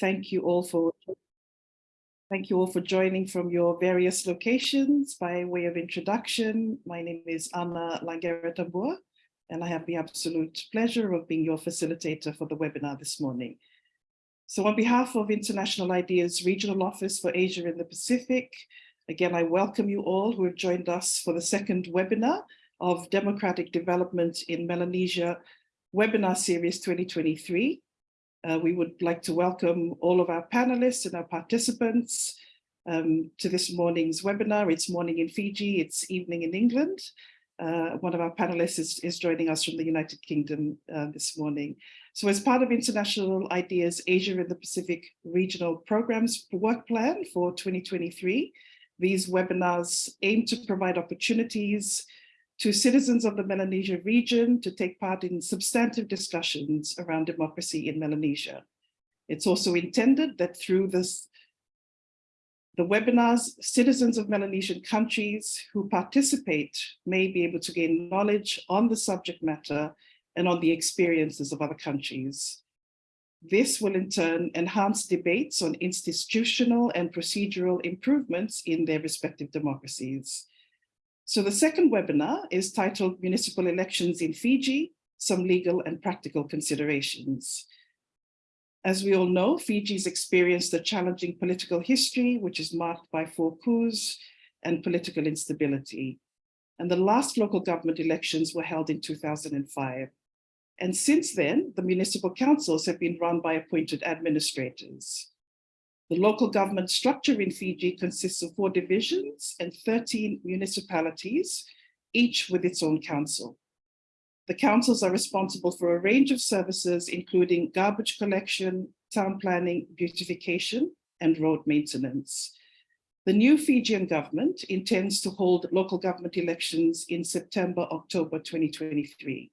Thank you all for Thank you all for joining from your various locations. By way of introduction, my name is Anna Langera and I have the absolute pleasure of being your facilitator for the webinar this morning. So on behalf of International IDEA's Regional Office for Asia and the Pacific, again, I welcome you all who have joined us for the second webinar of Democratic Development in Melanesia webinar series 2023. Uh, we would like to welcome all of our panelists and our participants um, to this morning's webinar. It's morning in Fiji, it's evening in England. Uh, one of our panelists is, is, joining us from the United Kingdom uh, this morning. So as part of International IDEA's Asia and the Pacific Regional Programs Work Plan for 2023, these webinars aim to provide opportunities to citizens of the Melanesia region to take part in substantive discussions around democracy in Melanesia. It's also intended that through this, the webinars, citizens of Melanesian countries who participate may be able to gain knowledge on the subject matter and on the experiences of other countries. This will in turn enhance debates on institutional and procedural improvements in their respective democracies. So the second webinar is titled Municipal Elections in Fiji, Some Legal and Practical Considerations. As we all know, Fiji's experienced a challenging political history, which is marked by four coups and political instability. And the last local government elections were held in 2005. And since then, the municipal councils have been run by appointed administrators. The local government structure in Fiji consists of four divisions and 13 municipalities, each with its own council. The councils are responsible for a range of services, including garbage collection, town planning, beautification, and road maintenance. The new Fijian government intends to hold local government elections in September, October 2023.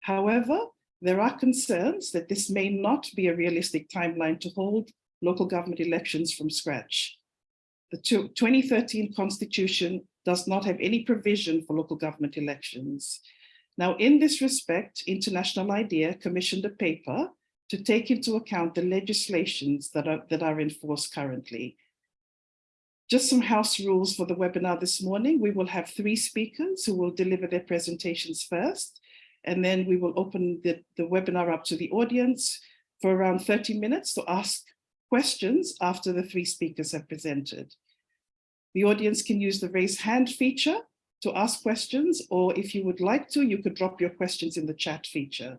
However, there are concerns that this may not be a realistic timeline to hold local government elections from scratch. The 2013 constitution does not have any provision for local government elections. Now, in this respect, International IDEA commissioned a paper to take into account the legislations that are, that are in force currently. Just some house rules for the webinar this morning. We will have three speakers who will deliver their presentations first, and then we will open the, the webinar up to the audience for around 30 minutes to ask questions after the three speakers have presented. The audience can use the raise hand feature to ask questions, or if you would like to, you could drop your questions in the chat feature.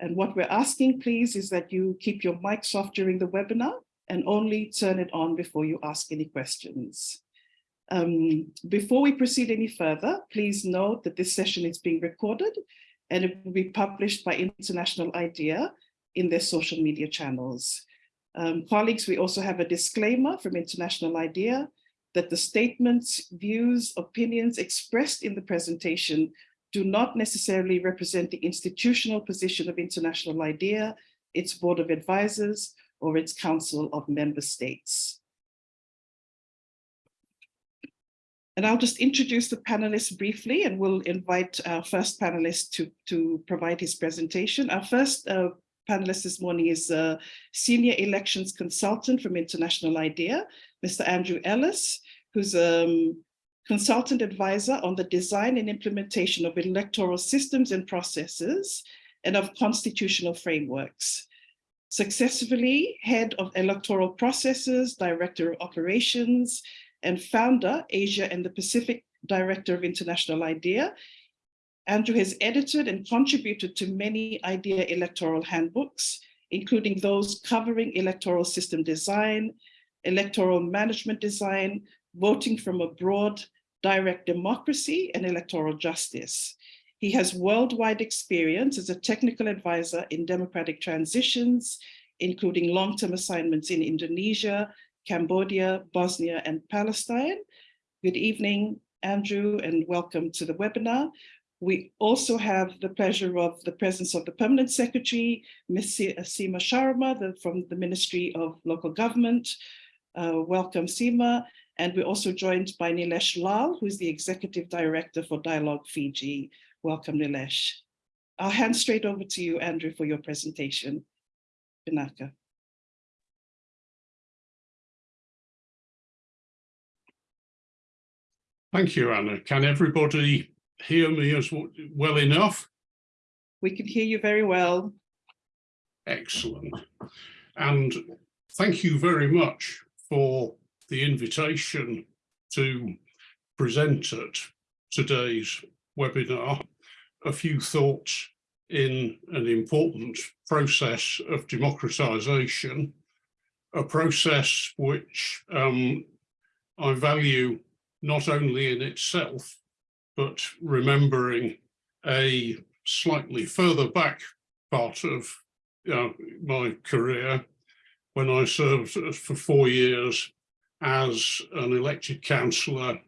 And what we're asking, please, is that you keep your mics off during the webinar and only turn it on before you ask any questions. Um, before we proceed any further, please note that this session is being recorded and it will be published by International IDEA in their social media channels. Um, colleagues, we also have a disclaimer from International IDEA that the statements, views, opinions expressed in the presentation do not necessarily represent the institutional position of International IDEA, its board of advisors, or its council of member states. And I'll just introduce the panelists briefly and we'll invite our first panelist to, to provide his presentation. Our first uh, panelist this morning is a senior elections consultant from International IDEA, Mr. Andrew Ellis, who's a um, consultant advisor on the design and implementation of electoral systems and processes and of constitutional frameworks. Successfully head of electoral processes, director of operations, and founder, Asia and the Pacific Director of International IDEA, Andrew has edited and contributed to many IDEA electoral handbooks, including those covering electoral system design, electoral management design, voting from abroad, direct democracy, and electoral justice. He has worldwide experience as a technical advisor in democratic transitions, including long-term assignments in Indonesia, Cambodia, Bosnia, and Palestine. Good evening, Andrew, and welcome to the webinar. We also have the pleasure of the presence of the Permanent Secretary, Ms. Uh, Seema Sharma the, from the Ministry of Local Government. Uh, welcome, Seema. And we're also joined by Nilesh Lal, who is the Executive Director for Dialogue Fiji. Welcome, Nilesh. I'll hand straight over to you, Andrew, for your presentation. Vinaka. Thank you, Anna. Can everybody hear me as well enough? We can hear you very well. Excellent. And thank you very much for the invitation to present at today's webinar a few thoughts in an important process of democratization, a process which um, I value not only in itself, but remembering a slightly further back part of uh, my career when I served for four years as an elected councillor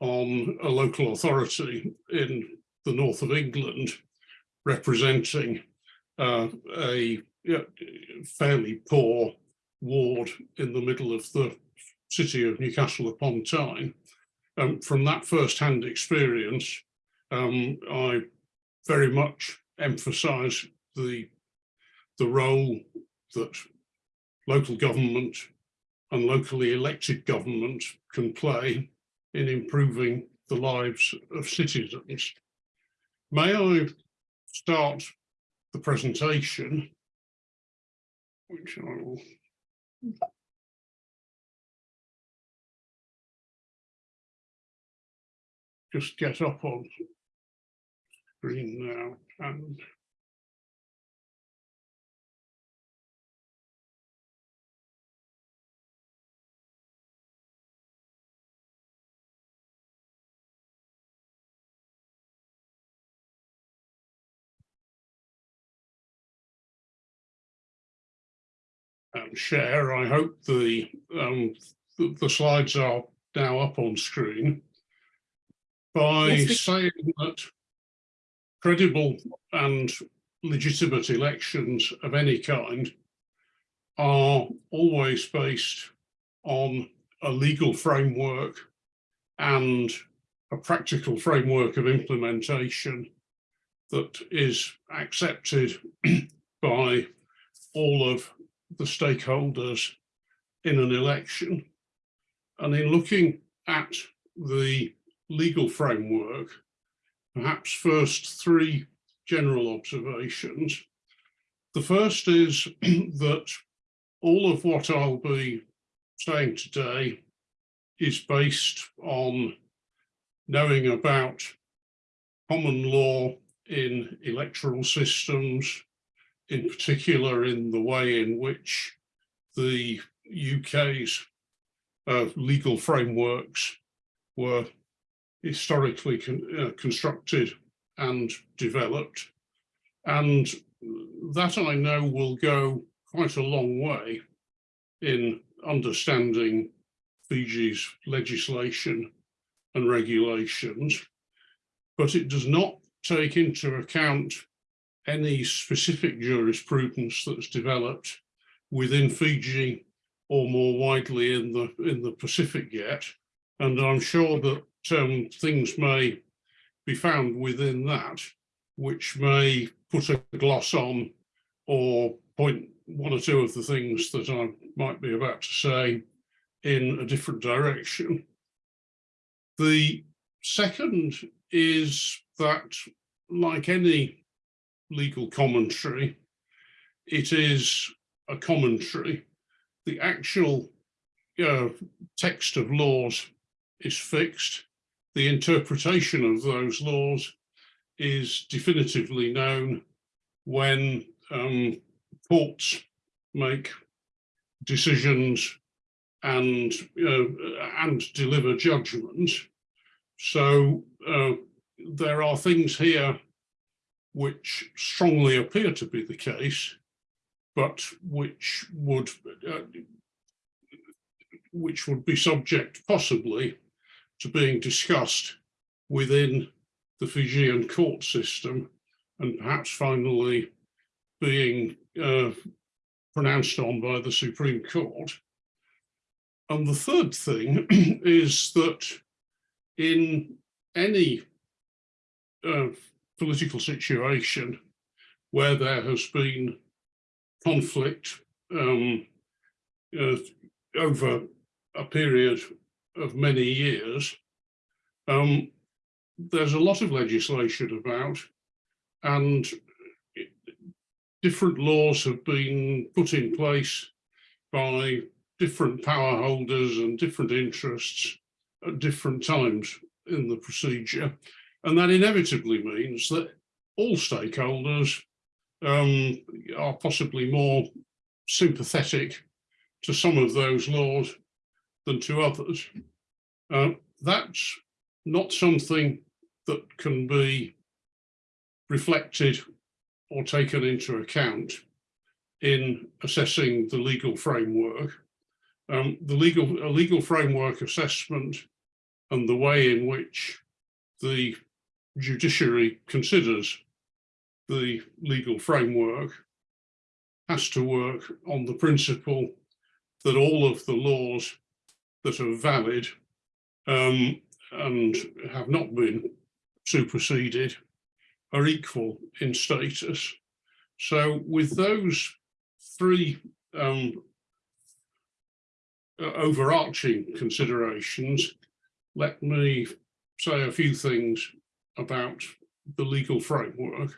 on a local authority in the north of England, representing uh, a yeah, fairly poor ward in the middle of the city of Newcastle upon Tyne. Um, from that first-hand experience, um, I very much emphasise the the role that local government and locally elected government can play in improving the lives of citizens. May I start the presentation, which I will just get up on screen now and and share. I hope the, um, the, the slides are now up on screen. By Yes, saying that credible and legitimate elections of any kind are always based on a legal framework and a practical framework of implementation that is accepted by all of the stakeholders in an election. And in looking at the legal framework, perhaps first three general observations. The first is that all of what I'll be saying today is based on knowing about common law in electoral systems, in particular in the way in which the UK's uh, legal frameworks were historically con uh, constructed and developed. And that I know will go quite a long way in understanding Fiji's legislation and regulations, but it does not take into account any specific jurisprudence that's developed within Fiji or more widely in the in the Pacific yet. And I'm sure that um, things may be found within that, which may put a gloss on or point one or two of the things that I might be about to say in a different direction. The second is that, like any legal commentary, it is a commentary. The actual uh, text of laws is fixed. The interpretation of those laws is definitively known when um, courts make decisions and uh, and deliver judgment. So uh, there are things here which strongly appear to be the case, but which would uh, which would be subject possibly to being discussed within the Fijian court system and perhaps finally being uh, pronounced on by the Supreme Court. And the third thing is that in any uh, political situation where there has been conflict um, uh, over a period of many years, Um, there's a lot of legislation about and different laws have been put in place by different power holders and different interests at different times in the procedure. And that inevitably means that all stakeholders um, are possibly more sympathetic to some of those laws than to others. Uh, that's not something that can be reflected or taken into account in assessing the legal framework. Um, the legal, legal framework assessment and the way in which the judiciary considers the legal framework has to work on the principle that all of the laws that are valid um, and have not been superseded are equal in status. So with those three um, uh, overarching considerations, let me say a few things about the legal framework.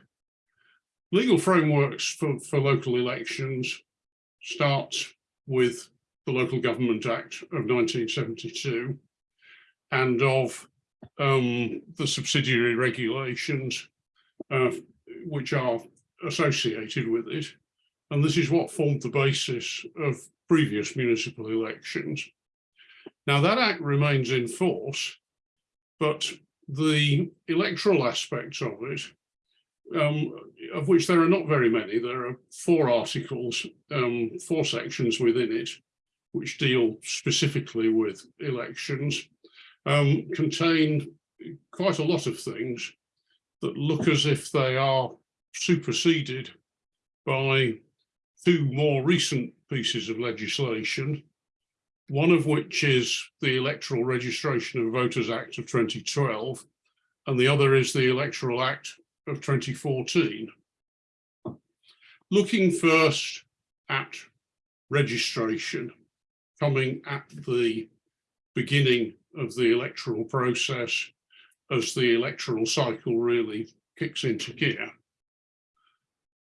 Legal frameworks for, for local elections start with the Local Government Act of 1972 and of um, the subsidiary regulations uh, which are associated with it. And this is what formed the basis of previous municipal elections. Now that act remains in force, but the electoral aspects of it, um, of which there are not very many, there are four articles, um, four sections within it, which deal specifically with elections, um, contain quite a lot of things that look as if they are superseded by two more recent pieces of legislation, one of which is the Electoral Registration of Voters Act of 2012, and the other is the Electoral Act of 2014. Looking first at registration, coming at the beginning of the electoral process as the electoral cycle really kicks into gear.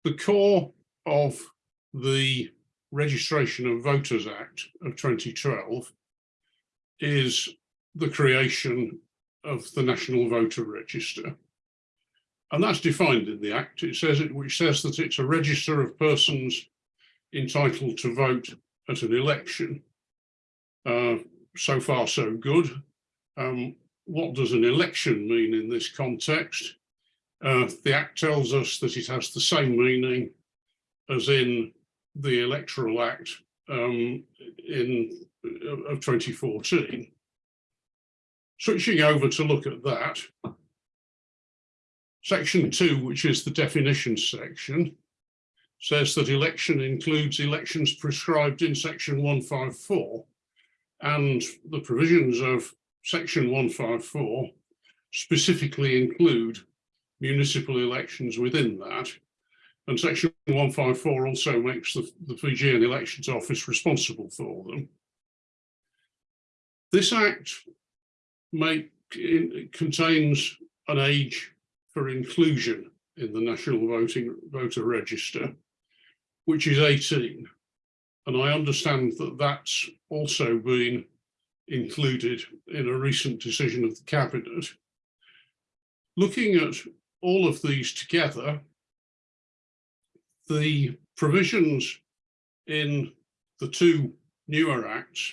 The core of the Registration of Voters Act of 2012 is the creation of the National Voter Register. And that's defined in the Act. It says it, which says that it's a register of persons entitled to vote at an election. Uh, so far, so good. Um, what does an election mean in this context? Uh, the Act tells us that it has the same meaning as in the Electoral Act um, in of 2014. Switching over to look at that, section two, which is the definition section, says that election includes elections prescribed in section 154 and the provisions of section 154 specifically include municipal elections within that. And section 154 also makes the, the Fijian Elections Office responsible for them. This act make, it contains an age for inclusion in the National Voting Voter Register, which is 18. And I understand that that's also been included in a recent decision of the Cabinet. Looking at all of these together, the provisions in the two newer acts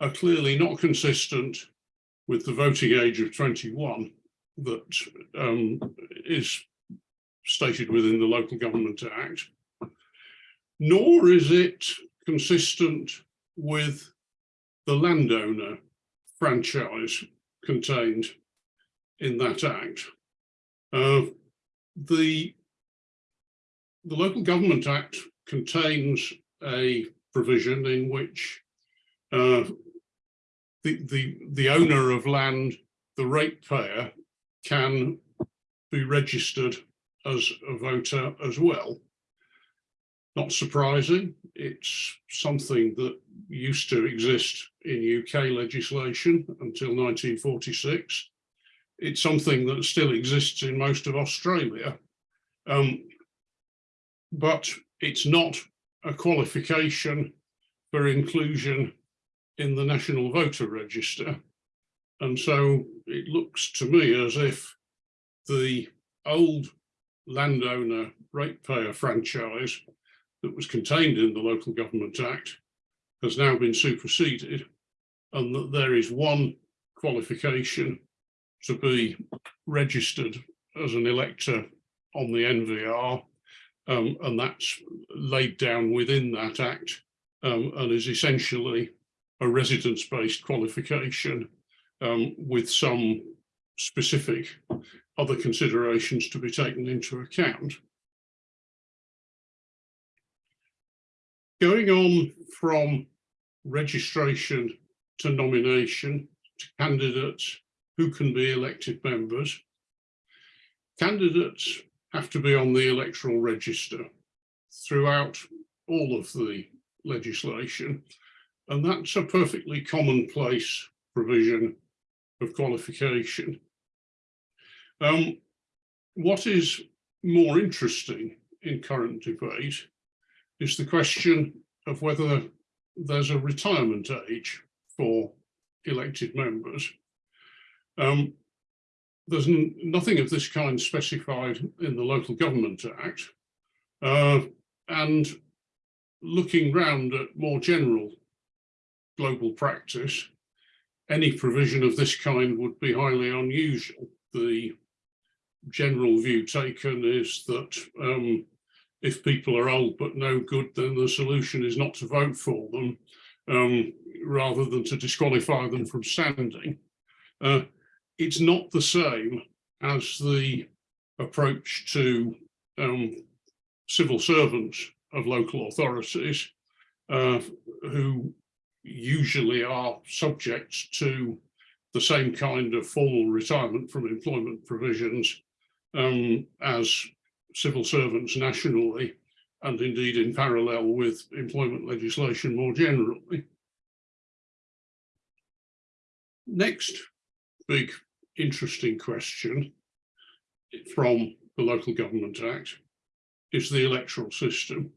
are clearly not consistent with the voting age of 21 that um, is stated within the Local Government Act, nor is it consistent with the landowner franchise contained in that act. Uh, the, the Local Government Act contains a provision in which uh, the, the, the owner of land, the ratepayer, can be registered as a voter as well. Not surprising, it's something that used to exist in UK legislation until 1946. It's something that still exists in most of Australia. Um, but it's not a qualification for inclusion in the National Voter Register. And so it looks to me as if the old landowner ratepayer franchise that was contained in the Local Government Act has now been superseded and that there is one qualification to be registered as an elector on the NVR um, and that's laid down within that act um, and is essentially a residence-based qualification um, with some specific other considerations to be taken into account. Going on from registration to nomination to candidates who can be elected members, candidates have to be on the electoral register throughout all of the legislation. And that's a perfectly commonplace provision of qualification. Um, what is more interesting in current debate is the question of whether there's a retirement age for elected members. Um, there's nothing of this kind specified in the Local Government Act. Uh, and looking round at more general global practice, any provision of this kind would be highly unusual. The general view taken is that um, if people are old but no good, then the solution is not to vote for them, um, rather than to disqualify them from standing. Uh, it's not the same as the approach to um, civil servants of local authorities uh, who usually are subject to the same kind of formal retirement from employment provisions um, as civil servants nationally and indeed in parallel with employment legislation more generally. Next big interesting question from the Local Government Act is the electoral system.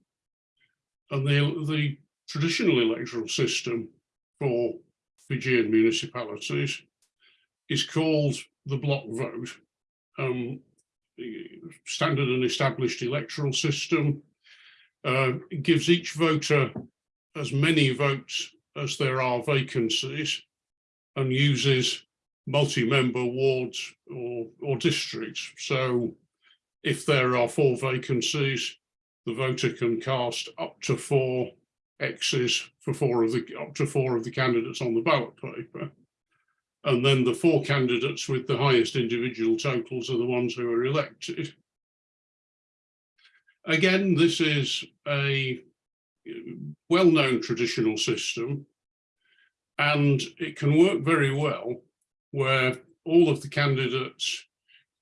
And the, the traditional electoral system for Fijian municipalities is called the block vote. Um, standard and established electoral system uh, gives each voter as many votes as there are vacancies and uses multi-member wards or, or districts. So if there are four vacancies, the voter can cast up to four X's for four of the up to four of the candidates on the ballot paper. And then the four candidates with the highest individual totals are the ones who are elected. Again, this is a uh, well-known traditional system and it can work very well where all of the candidates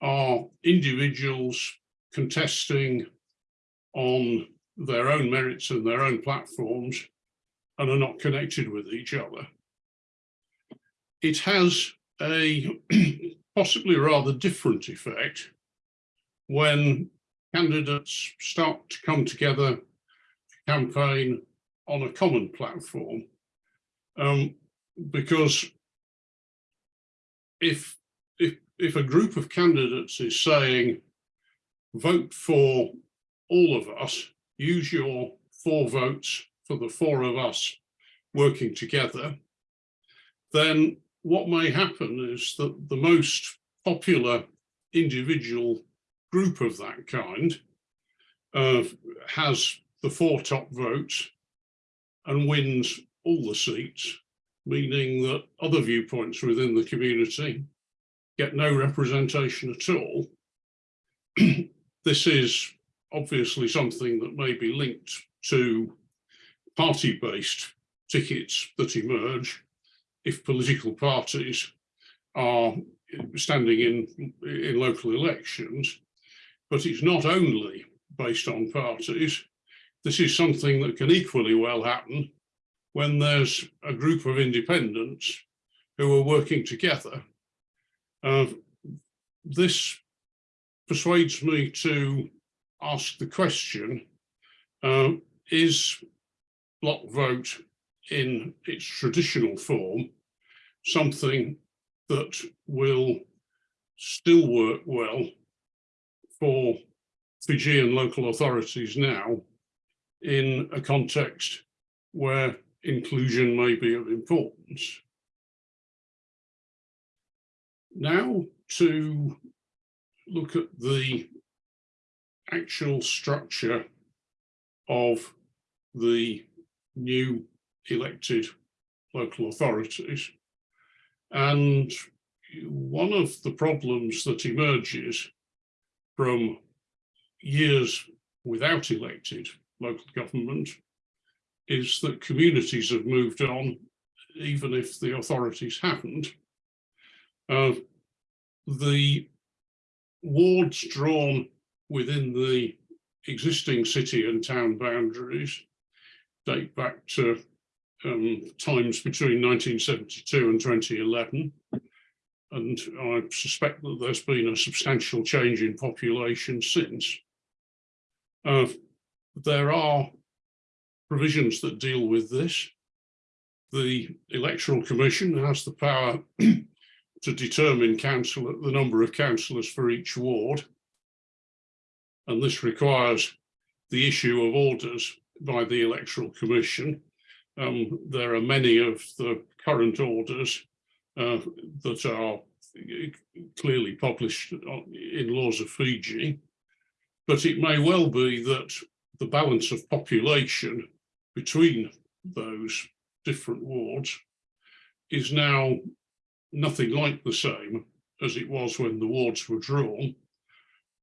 are individuals contesting on their own merits and their own platforms and are not connected with each other. It has a possibly rather different effect when candidates start to come together to campaign on a common platform. Um, because if, if, if a group of candidates is saying, vote for all of us, use your four votes for the four of us working together, then what may happen is that the most popular individual group of that kind uh, has the four top votes and wins all the seats meaning that other viewpoints within the community get no representation at all. this is obviously something that may be linked to party-based tickets that emerge if political parties are standing in, in local elections, but it's not only based on parties. this is something that can equally well happen when there's a group of independents who are working together. Uh, this persuades me to ask the question, uh, is block vote in its traditional form something that will still work well for Fijian local authorities now in a context where inclusion may be of importance. Now to look at the actual structure of the new elected local authorities. And one of the problems that emerges from years without elected local government is that communities have moved on, even if the authorities haven't. Uh, the wards drawn within the existing city and town boundaries date back to um, times between 1972 and 2011. And I suspect that there's been a substantial change in population since. Uh, there are provisions that deal with this. The Electoral Commission has the power to determine council the number of councillors for each ward. And this requires the issue of orders by the Electoral Commission. Um, there are many of the current orders uh, that are clearly published in laws of Fiji, but it may well be that the balance of population between those different wards is now nothing like the same as it was when the wards were drawn.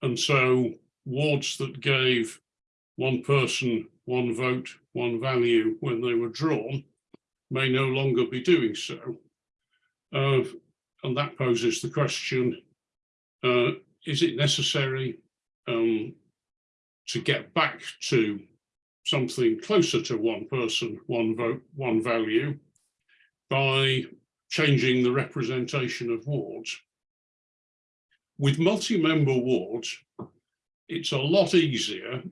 And so wards that gave one person, one vote, one value when they were drawn may no longer be doing so. Uh, and that poses the question, uh, is it necessary um, to get back to something closer to one person, one vote, one value by changing the representation of wards. With multi-member wards, it's a lot easier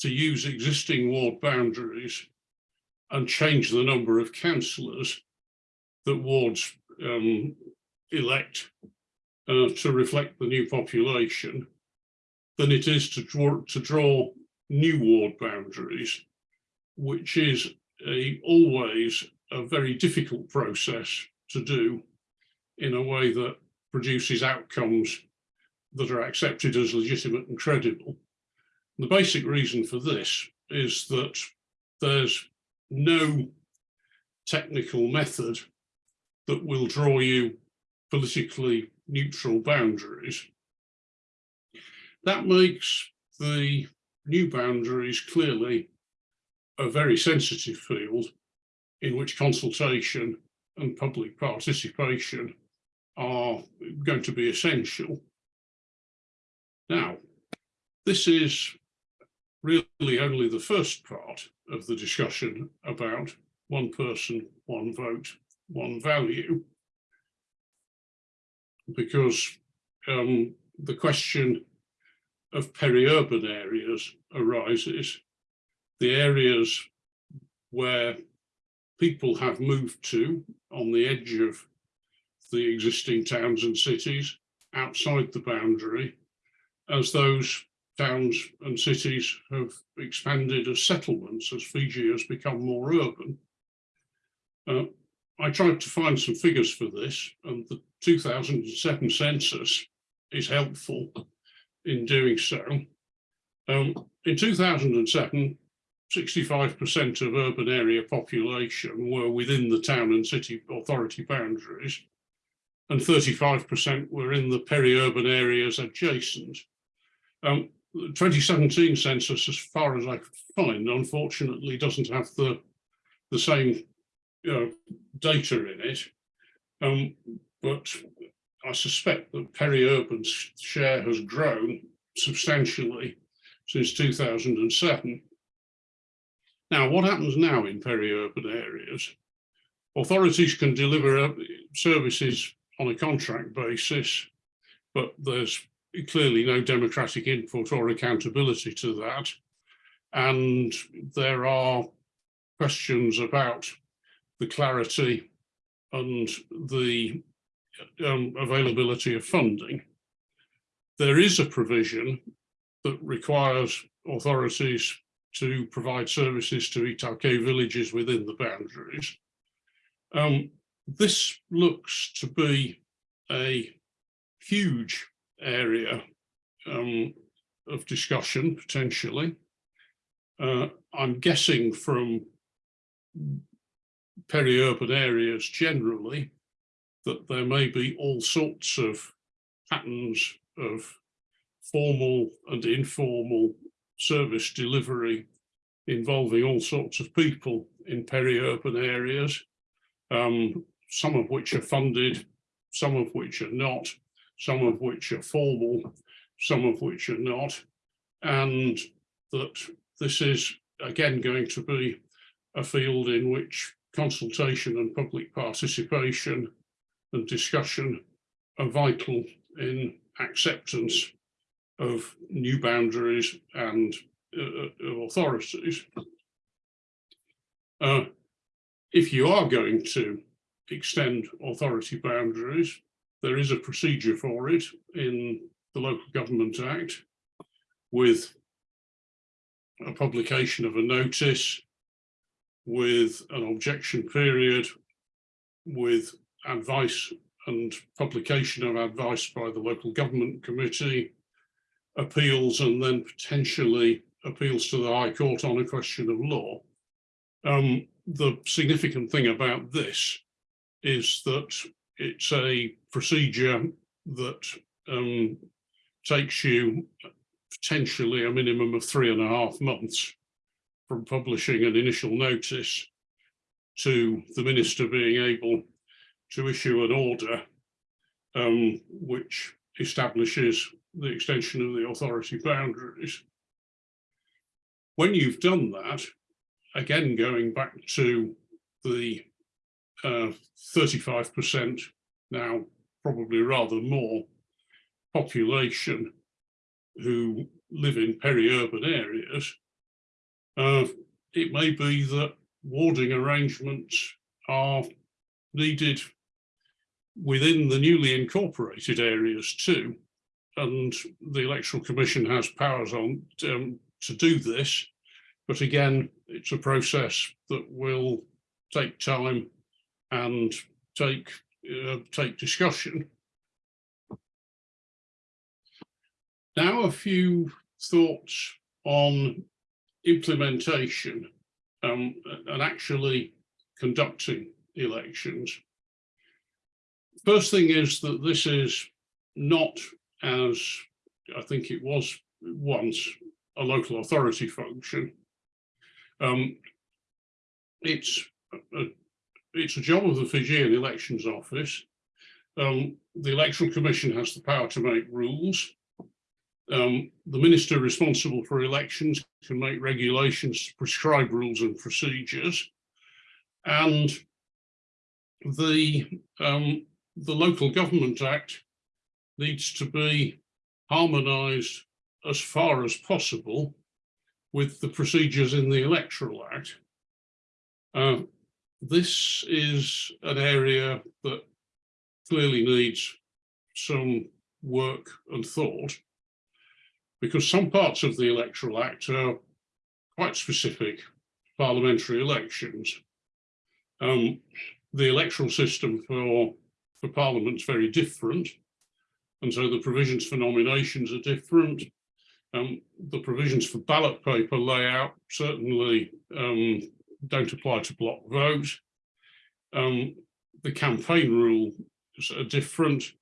to use existing ward boundaries and change the number of councillors that wards um, elect uh, to reflect the new population than it is to draw, to draw new ward boundaries, which is a, always a very difficult process to do in a way that produces outcomes that are accepted as legitimate and credible. The basic reason for this is that there's no technical method that will draw you politically neutral boundaries. That makes the new boundaries clearly a very sensitive field in which consultation and public participation are going to be essential. Now, this is really only the first part of the discussion about one person, one vote, one value, because um, the question of peri-urban areas arises, the areas where people have moved to on the edge of the existing towns and cities outside the boundary as those towns and cities have expanded as settlements as Fiji has become more urban. Uh, I tried to find some figures for this and the 2007 census is helpful in doing so. Um, in 2007, 65% of urban area population were within the town and city authority boundaries, and 35% were in the peri-urban areas adjacent. Um, the 2017 census, as far as I could find, unfortunately doesn't have the, the same uh, data in it. Um, but I suspect that peri-urban share has grown substantially since 2007 Now, what happens now in peri-urban areas? Authorities can deliver uh, services on a contract basis, but there's clearly no democratic input or accountability to that. And there are questions about the clarity and the um, availability of funding. There is a provision that requires authorities to provide services to iTaukei villages within the boundaries. Um, this looks to be a huge area um, of discussion potentially. Uh, I'm guessing from peri-urban areas generally that there may be all sorts of patterns of formal and informal service delivery involving all sorts of people in peri-urban areas, um, some of which are funded, some of which are not, some of which are formal, some of which are not, and that this is again going to be a field in which consultation and public participation and discussion are vital in acceptance of new boundaries and uh, uh, authorities. Uh, if you are going to extend authority boundaries, there is a procedure for it in the Local Government Act with a publication of a notice, with an objection period, with advice and publication of advice by the local government committee, appeals and then potentially appeals to the High Court on a question of law. Um, the significant thing about this is that it's a procedure that um, takes you potentially a minimum of three and a half months from publishing an initial notice to the minister being able to issue an order um, which establishes the extension of the authority boundaries. When you've done that, again, going back to the 35% uh, now, probably rather more population who live in peri-urban areas, uh, it may be that warding arrangements are needed within the newly incorporated areas too. And the Electoral Commission has powers on um, to do this. But again, it's a process that will take time and take uh, take discussion. Now a few thoughts on implementation um, and actually conducting elections. First thing is that this is not as I think it was once a local authority function. Um, it's a, it's a job of the Fijian Elections Office. Um, the Electoral Commission has the power to make rules. Um, the minister responsible for elections can make regulations to prescribe rules and procedures. And the, um, the Local Government Act needs to be harmonised as far as possible with the procedures in the Electoral Act. Uh, this is an area that clearly needs some work and thought because some parts of the Electoral Act are quite specific parliamentary elections. Um, the electoral system for, for Parliament is very different. And so the provisions for nominations are different. Um, the provisions for ballot paper layout certainly um, don't apply to block vote. Um, the campaign rules are different.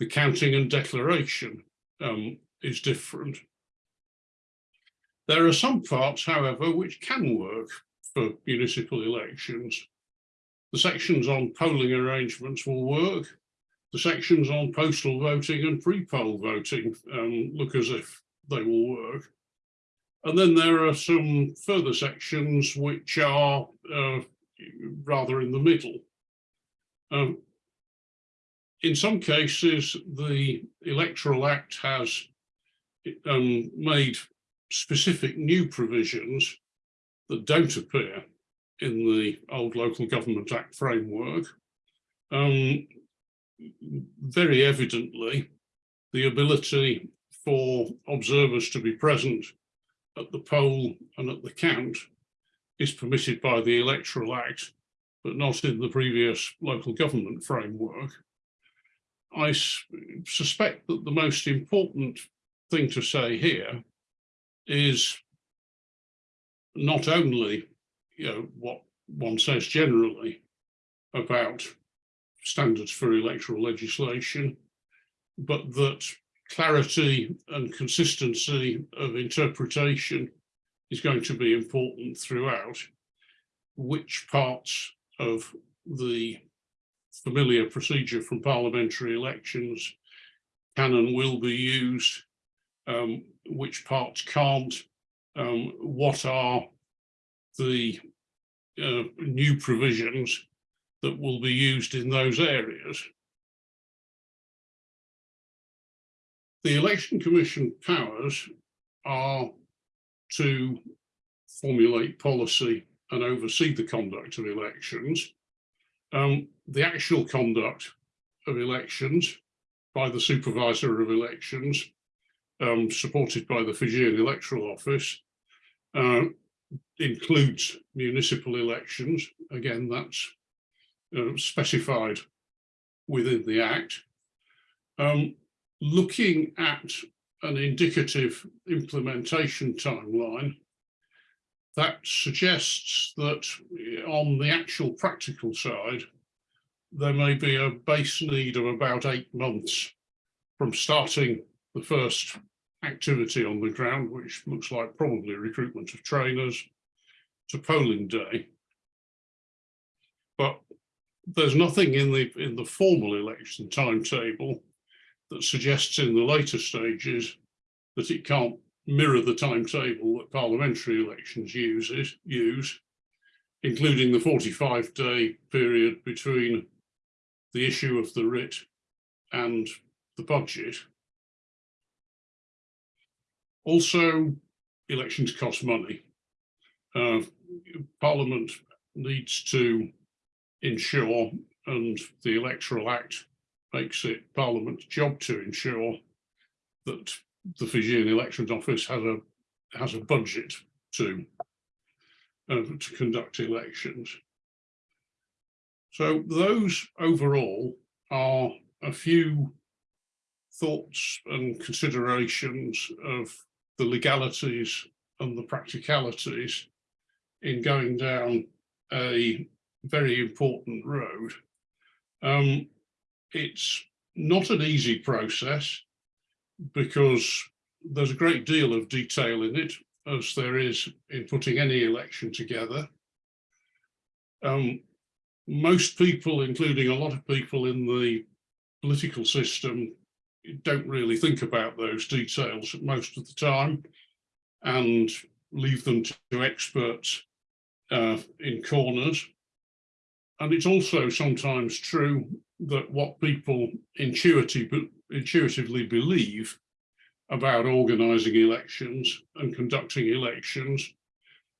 The counting and declaration um, is different. There are some parts, however, which can work for municipal elections. The sections on polling arrangements will work. The sections on postal voting and pre-poll voting um, look as if they will work. And then there are some further sections which are uh, rather in the middle. Um, in some cases, the Electoral Act has um, made specific new provisions that don't appear in the old Local Government Act framework. Um, very evidently, the ability for observers to be present at the poll and at the count is permitted by the Electoral Act, but not in the previous local government framework. I suspect that the most important thing to say here is not only you know what one says generally about standards for electoral legislation, but that clarity and consistency of interpretation is going to be important throughout. Which parts of the familiar procedure from parliamentary elections can and will be used, um, which parts can't, um, what are the uh, new provisions that will be used in those areas. The Election Commission powers are to formulate policy and oversee the conduct of elections. Um, the actual conduct of elections by the supervisor of elections, um, supported by the Fijian Electoral Office, uh, includes municipal elections. Again, that's uh, specified within the Act. Um, looking at an indicative implementation timeline, that suggests that on the actual practical side, there may be a base need of about eight months from starting the first activity on the ground, which looks like probably recruitment of trainers, to polling day. But there's nothing in the in the formal election timetable that suggests in the later stages that it can't mirror the timetable that parliamentary elections uses use, including the 45 day period between the issue of the writ and the budget. Also, elections cost money. Uh, Parliament needs to ensure, and the Electoral Act makes it Parliament's job to ensure that the Fijian Elections Office has a has a budget to uh, to conduct elections. So those overall are a few thoughts and considerations of the legalities and the practicalities in going down a very important road. Um, it's not an easy process because there's a great deal of detail in it, as there is in putting any election together. Um, most people, including a lot of people in the political system, don't really think about those details most of the time and leave them to experts uh, in corners. And it's also sometimes true that what people intuitive, intuitively believe about organising elections and conducting elections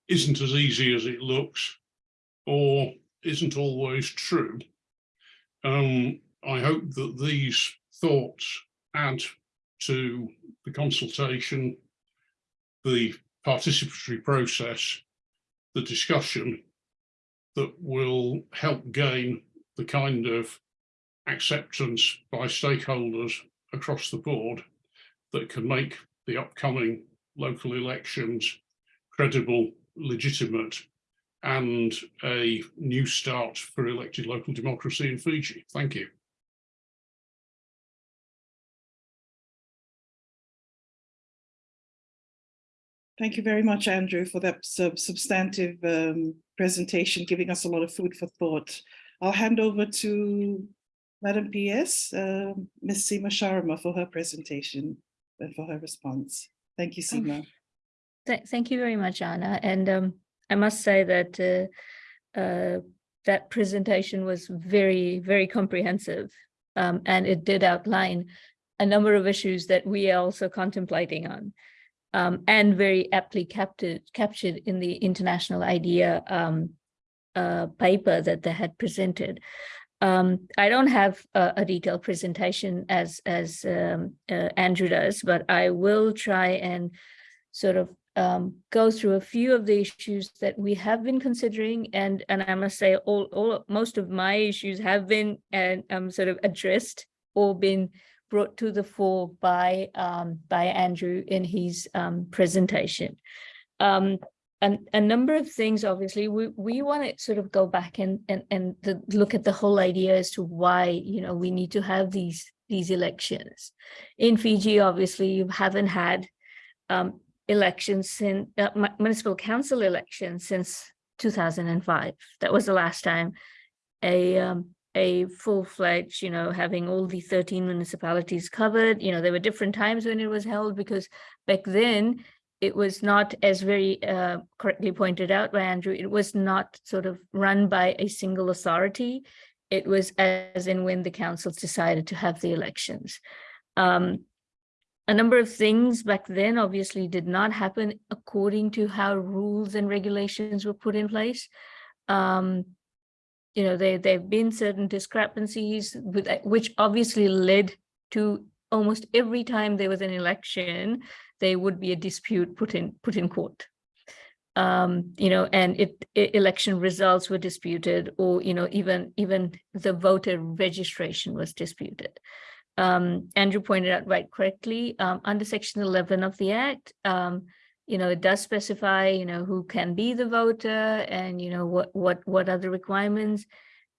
isn't as easy as it looks or isn't always true. Um, I hope that these thoughts add to the consultation, the participatory process, the discussion that will help gain the kind of acceptance by stakeholders across the board that can make the upcoming local elections credible, legitimate, and a new start for elected local democracy in Fiji. Thank you. Thank you very much, Andrew, for that sub substantive um, presentation, giving us a lot of food for thought. I'll hand over to Madam PS, uh, Ms. Seema Sharma for her presentation and for her response. Thank you, Seema. Th- Thank you very much, Anna. And um, I must say that uh, uh, that presentation was very, very comprehensive. Um, and it did outline a number of issues that we are also contemplating on. um, and very aptly captured, captured in the International IDEA um, uh, paper that they had presented. Um, I don't have a, a detailed presentation as as um, uh, Andrew does, but I will try and sort of um, go through a few of the issues that we have been considering, and and I must say, all all most of my issues have been and um, sort of addressed or been brought to the fore by um, by Andrew in his um, presentation. Um, and a number of things, obviously, we, we want to sort of go back and and and look at the whole idea as to why you know we need to have these these elections. In Fiji, obviously, you haven't had um, elections since uh, municipal council elections since 2005. That was the last time a um, a full-fledged, you know, having all the 13 municipalities covered. You know, there were different times when it was held because back then it was not as very uh, correctly pointed out by Andrew, it was not sort of run by a single authority. It was as in when the councils decided to have the elections. Um, a number of things back then obviously did not happen according to how rules and regulations were put in place. Um, you know, there, there have been certain discrepancies with, which obviously led to almost every time there was an election, there would be a dispute put in put in court. Um, you know, and it, it, election results were disputed, or you know, even even the voter registration was disputed. Um, Andrew pointed out right correctly um, under Section 11 of the Act. Um, you know, it does specify, you know, who can be the voter and, you know, what what what are the requirements.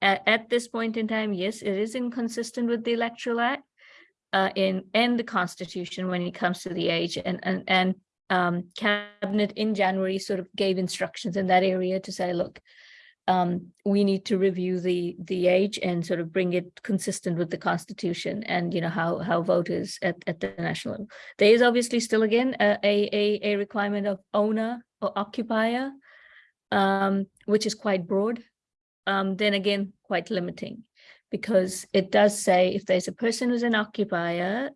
At, at this point in time, yes, it is inconsistent with the Electoral Act uh, in and the Constitution when it comes to the age and and and um, cabinet in January sort of gave instructions in that area to say, look, um, we need to review the the age and sort of bring it consistent with the constitution and you know how how voters at, at the national level. There is obviously still again a a, a requirement of owner or occupier, um, which is quite broad. Um, then again, quite limiting because it does say if there's a person who's an occupier,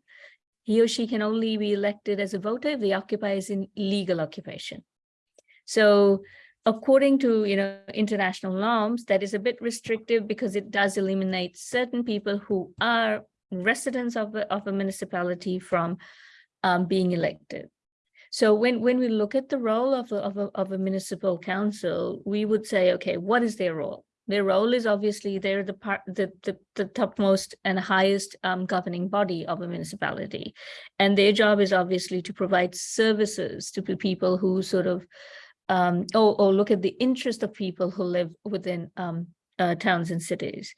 he or she can only be elected as a voter if the occupier is in legal occupation. So according to you know international norms that is a bit restrictive because it does eliminate certain people who are residents of a, of a municipality from um, being elected so when when we look at the role of a, of, a, of a municipal council we would say okay what is their role their role is obviously they're the part the, the, the topmost and highest um, governing body of a municipality and their job is obviously to provide services to people who sort of um, or, or, look at the interest of people who live within um, uh, towns and cities.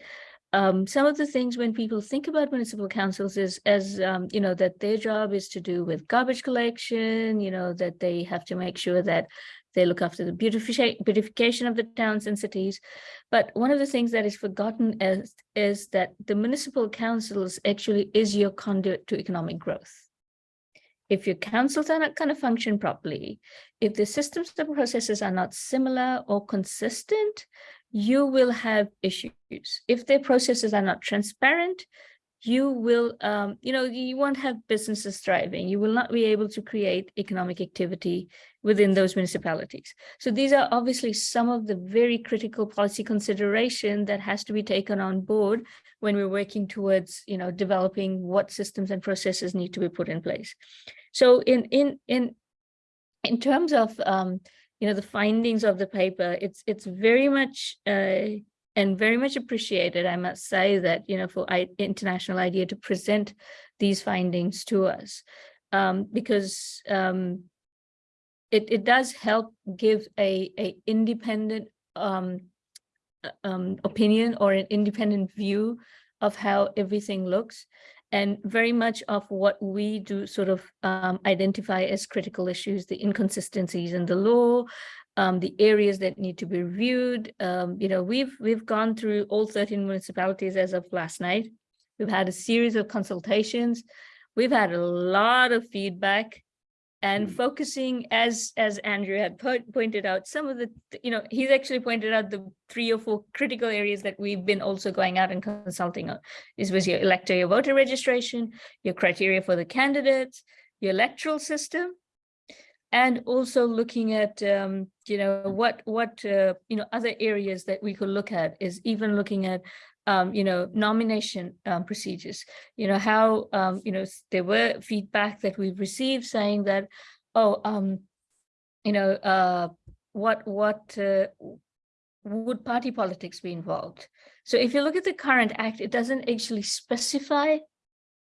Um, some of the things when people think about municipal councils is as, um, you know, that their job is to do with garbage collection, you know, that they have to make sure that they look after the beautification of the towns and cities. But one of the things that is forgotten is, is that the municipal councils actually is your conduit to economic growth if your councils are not going to function properly, if the systems and processes are not similar or consistent, you will have issues. If their processes are not transparent, you will, um, you know, you won't have businesses thriving. You will not be able to create economic activity within those municipalities. So these are obviously some of the very critical policy consideration that has to be taken on board when we're working towards, you know, developing what systems and processes need to be put in place. So in in in in terms of um, you know the findings of the paper, it's it's very much uh, and very much appreciated. I must say that you know for I, International IDEA to present these findings to us um, because um, it it does help give a a independent um, uh, um, opinion or an independent view of how everything looks and very much of what we do sort of um, identify as critical issues, the inconsistencies in the law, um, the areas that need to be reviewed. Um, you know, we've we've gone through all 13 municipalities as of last night. We've had a series of consultations. We've had a lot of feedback. And Mm. focusing as as Andrew had po- pointed out some of the you know he's actually pointed out the three or four critical areas that we've been also going out and consulting on this was your elector your voter registration your criteria for the candidates your electoral system and also looking at um, you know what what uh, you know other areas that we could look at is even looking at um, you know nomination um, procedures. You know how um, you know there were feedback that we've received saying that oh um you know uh what what uh, would party politics be involved? So if you look at the current act it doesn't actually specify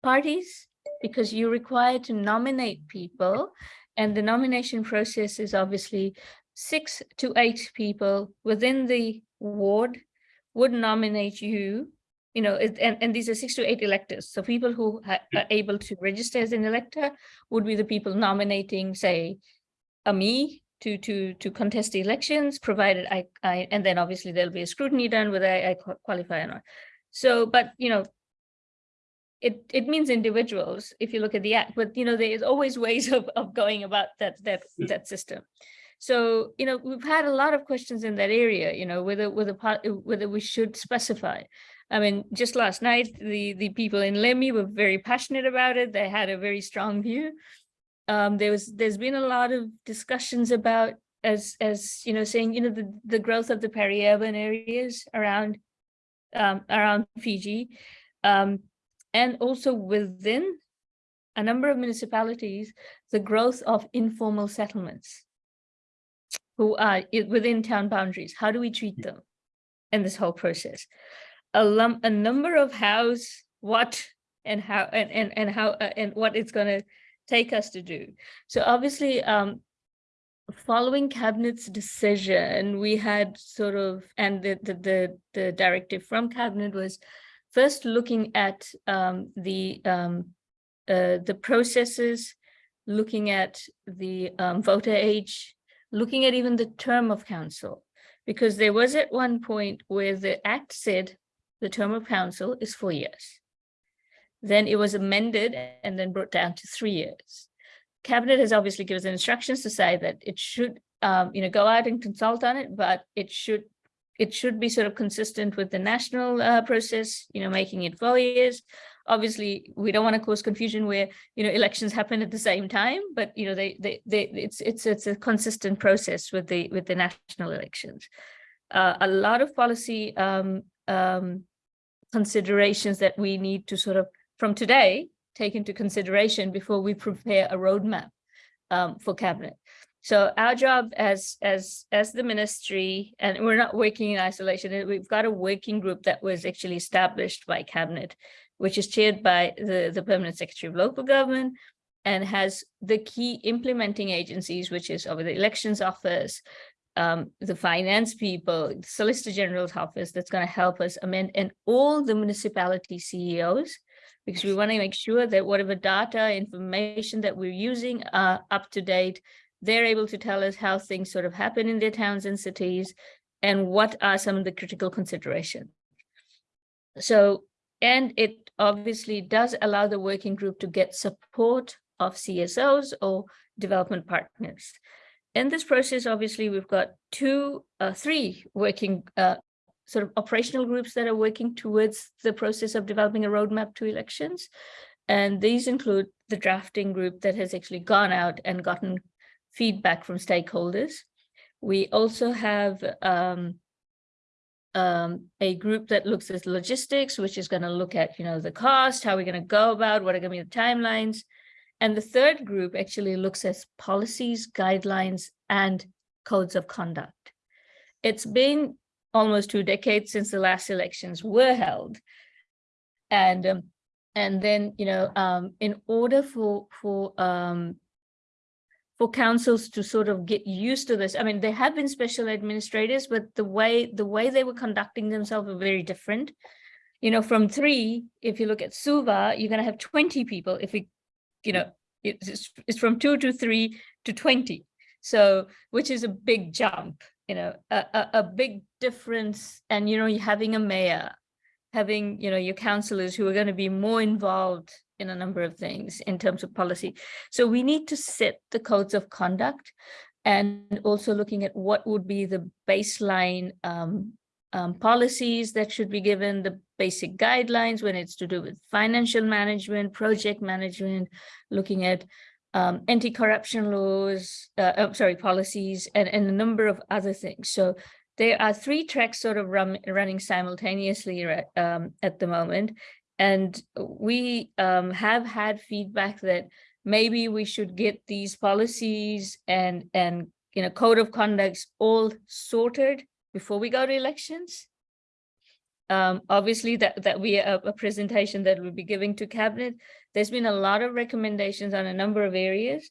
parties because you're required to nominate people and the nomination process is obviously six to eight people within the ward would nominate you you know, it, and, and these are six to eight electors. So people who are able to register as an elector would be the people nominating, say, a me to to to contest the elections, provided I, I and then obviously there'll be a scrutiny done whether I, I qualify or not. So, but you know, it it means individuals if you look at the act, but you know, there is always ways of of going about that that that system. So, you know, we've had a lot of questions in that area, you know, whether whether whether we should specify. I mean, just last night, the the people in Lami were very passionate about it. They had a very strong view. Um, there was there's been a lot of discussions about as as you know saying you know the the growth of the peri-urban areas around um, around Fiji, um, and also within a number of municipalities, the growth of informal settlements who are within town boundaries. How do we treat them in this whole process? A lum, a number of hows, what and how and and and how uh, and what it's going to take us to do. So obviously, um, following cabinet's decision, we had sort of and the the the, the directive from cabinet was first looking at um, the um, uh, the processes, looking at the um, voter age, looking at even the term of council, because there was at one point where the act said the term of council is four years. Then it was amended and then brought down to three years. Cabinet has obviously given instructions to say that it should, um, you know, go out and consult on it, but it should, it should be sort of consistent with the national uh, process, you know, making it four years. Obviously, we don't want to cause confusion where, you know, elections happen at the same time, but, you know, they, they, they, it's, it's, it's a consistent process with the, with the national elections. Uh, a lot of policy um, um, considerations that we need to sort of, from today, take into consideration before we prepare a roadmap um, for cabinet. So our job as as as the ministry, and we're not working in isolation. We've got a working group that was actually established by cabinet, which is chaired by the the permanent secretary of local government, and has the key implementing agencies, which is over the elections office, um, the finance people, the Solicitor General's office, that's going to help us amend, and all the municipality CEOs because we want to make sure that whatever data, information that we're using are up to date. They're able to tell us how things sort of happen in their towns and cities and what are some of the critical considerations. So, and it obviously does allow the working group to get support of CSOs or development partners. In this process, obviously, we've got two, uh, three working uh, sort of operational groups that are working towards the process of developing a roadmap to elections. And these include the drafting group that has actually gone out and gotten feedback from stakeholders. We also have um, um, a group that looks at logistics, which is going to look at, you know, the cost, how we're going to go about, what are going to be the timelines. And the third group actually looks at policies, guidelines, and codes of conduct. It's been almost two decades since the last elections were held. And um, and then, you know, um, in order for for um, for councils to sort of get used to this, I mean, there have been special administrators, but the way the way they were conducting themselves were very different. You know, from three, if you look at Suva, you're going to have 20 people. If we, you know, it's, it's from two to three to 20. So, which is a big jump you know, a, a, a big difference. And, you know, you're having a mayor, having, you know, your councillors who are going to be more involved in a number of things in terms of policy. So we need to set the codes of conduct and also looking at what would be the baseline um, um, policies that should be given, the basic guidelines when it's to do with financial management, project management, looking at um, anti-corruption laws, uh, oh, sorry, policies, and, and a number of other things. So there are three tracks sort of run, running simultaneously um, at the moment. And we um, have had feedback that maybe we should get these policies and, and you know, code of conducts all sorted before we go to elections. Um, obviously, that, that we a, a presentation that we'll be giving to cabinet. There's been a lot of recommendations on a number of areas,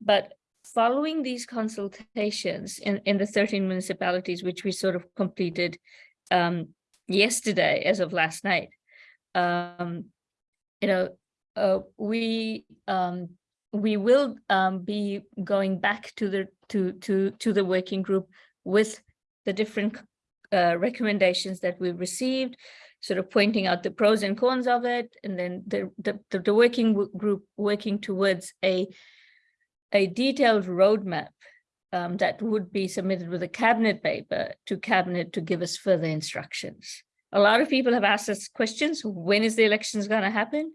but following these consultations in, in the 13 municipalities, which we sort of completed um, yesterday as of last night, um, you know, uh, we um, we will um, be going back to the to to to the working group with the different uh, recommendations that we've received, sort of pointing out the pros and cons of it, and then the the, the, working group working towards a a detailed roadmap um, that would be submitted with a cabinet paper to cabinet to give us further instructions. A lot of people have asked us questions. When is the elections going to happen?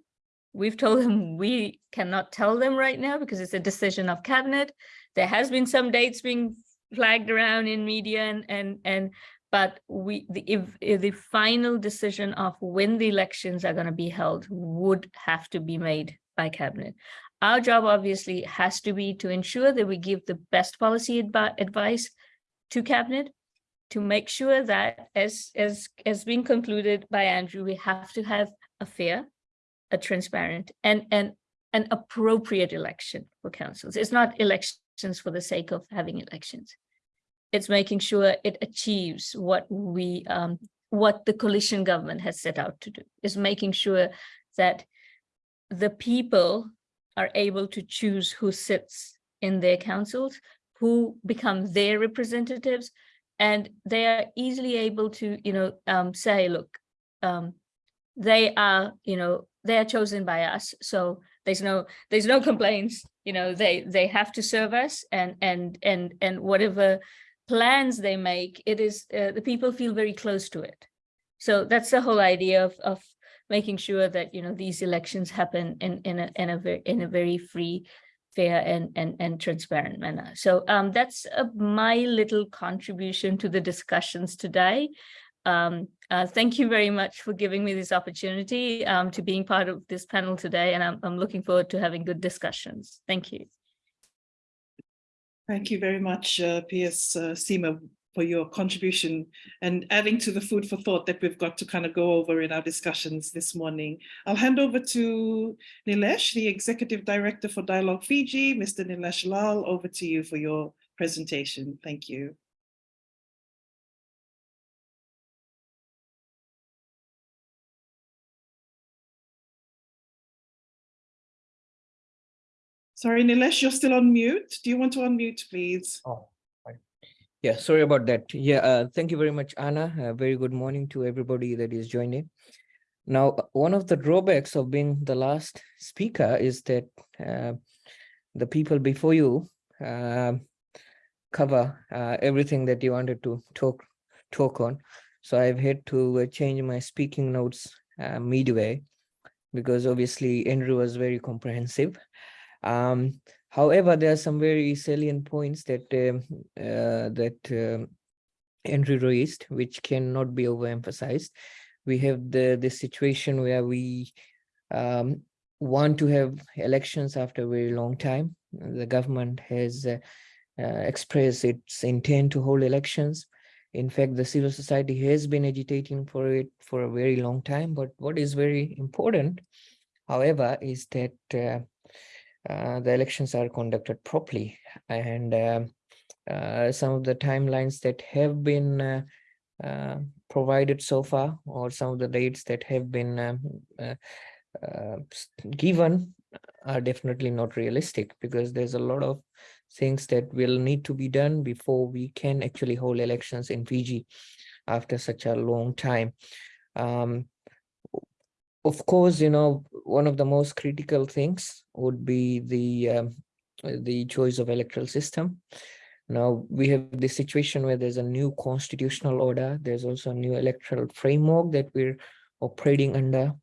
We've told them we cannot tell them right now because it's a decision of cabinet. There has been some dates being flagged around in media and and and but we the if, if the final decision of when the elections are going to be held would have to be made by cabinet. Our job obviously has to be to ensure that we give the best policy advice to cabinet to make sure that as as as being concluded by Andrew, we have to have a fair, a transparent and and an appropriate election for councils. It's not elections for the sake of having elections. It's making sure it achieves what we um, what the coalition government has set out to do. Is making sure that the people are able to choose who sits in their councils, who become their representatives, and they are easily able to, you know, um, say, look, um, they are, you know, they are chosen by us. So there's no, there's no complaints, you know, they, they have to serve us and, and, and, and whatever plans they make, it is, uh, the people feel very close to it. So that's the whole idea of, of making sure that, you know, these elections happen in, in a, in a in a very free, fair and, and, and transparent manner. So um, that's uh, my little contribution to the discussions today. Um, uh, thank you very much for giving me this opportunity um, to being part of this panel today, and I'm, I'm looking forward to having good discussions. Thank you. Thank you very much, uh, P.S. Uh, Seema, for your contribution and adding to the food for thought that we've got to kind of go over in our discussions this morning. I'll hand over to Nilesh, the Executive Director for Dialogue Fiji. Mr. Nilesh Lal, over to you for your presentation. Thank you. Sorry, Nilesh, you're still on mute. Do you want to unmute, please? Oh. Yeah, sorry about that. Yeah, uh, thank you very much, Anna. Uh, very good morning to everybody that is joining. Now, uh, one of the drawbacks of being the last speaker is that uh, the people before you uh, cover uh, everything that you wanted to talk talk on. So I've had to change my speaking notes midway because obviously Andrew was very comprehensive. Um, however, there are some very salient points that um, uh, that um, Andrew raised, which cannot be overemphasized. We have the the situation where we um, want to have elections after a very long time. The government has uh, uh, expressed its intent to hold elections. In fact, the civil society has been agitating for it for a very long time. But what is very important, however, is that uh, the elections are conducted properly and uh, uh, some of the timelines that have been uh, uh, provided so far or some of the dates that have been um, uh, given are definitely not realistic because there's a lot of things that will need to be done before we can actually hold elections in Fiji after such a long time. Um, of course, you know, one of the most critical things would be the um, uh, the choice of electoral system. Now we have the situation where there's a new constitutional order. There's also a new electoral framework that we're operating under.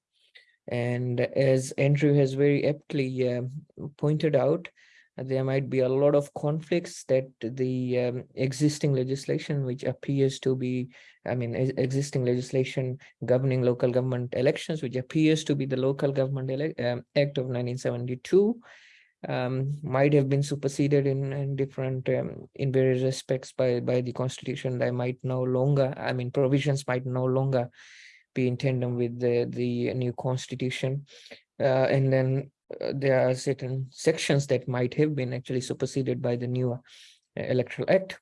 And as Andrew has very aptly um, pointed out, there might be a lot of conflicts that the um, existing legislation, which appears to be, I mean, existing legislation governing local government elections, which appears to be the Local Government um, Act of 1972, um, might have been superseded in, in different, um, in various respects by, by the constitution that might no longer, I mean, provisions might no longer be in tandem with the, the new constitution. Uh, and then uh, there are certain sections that might have been actually superseded by the newer uh, electoral act.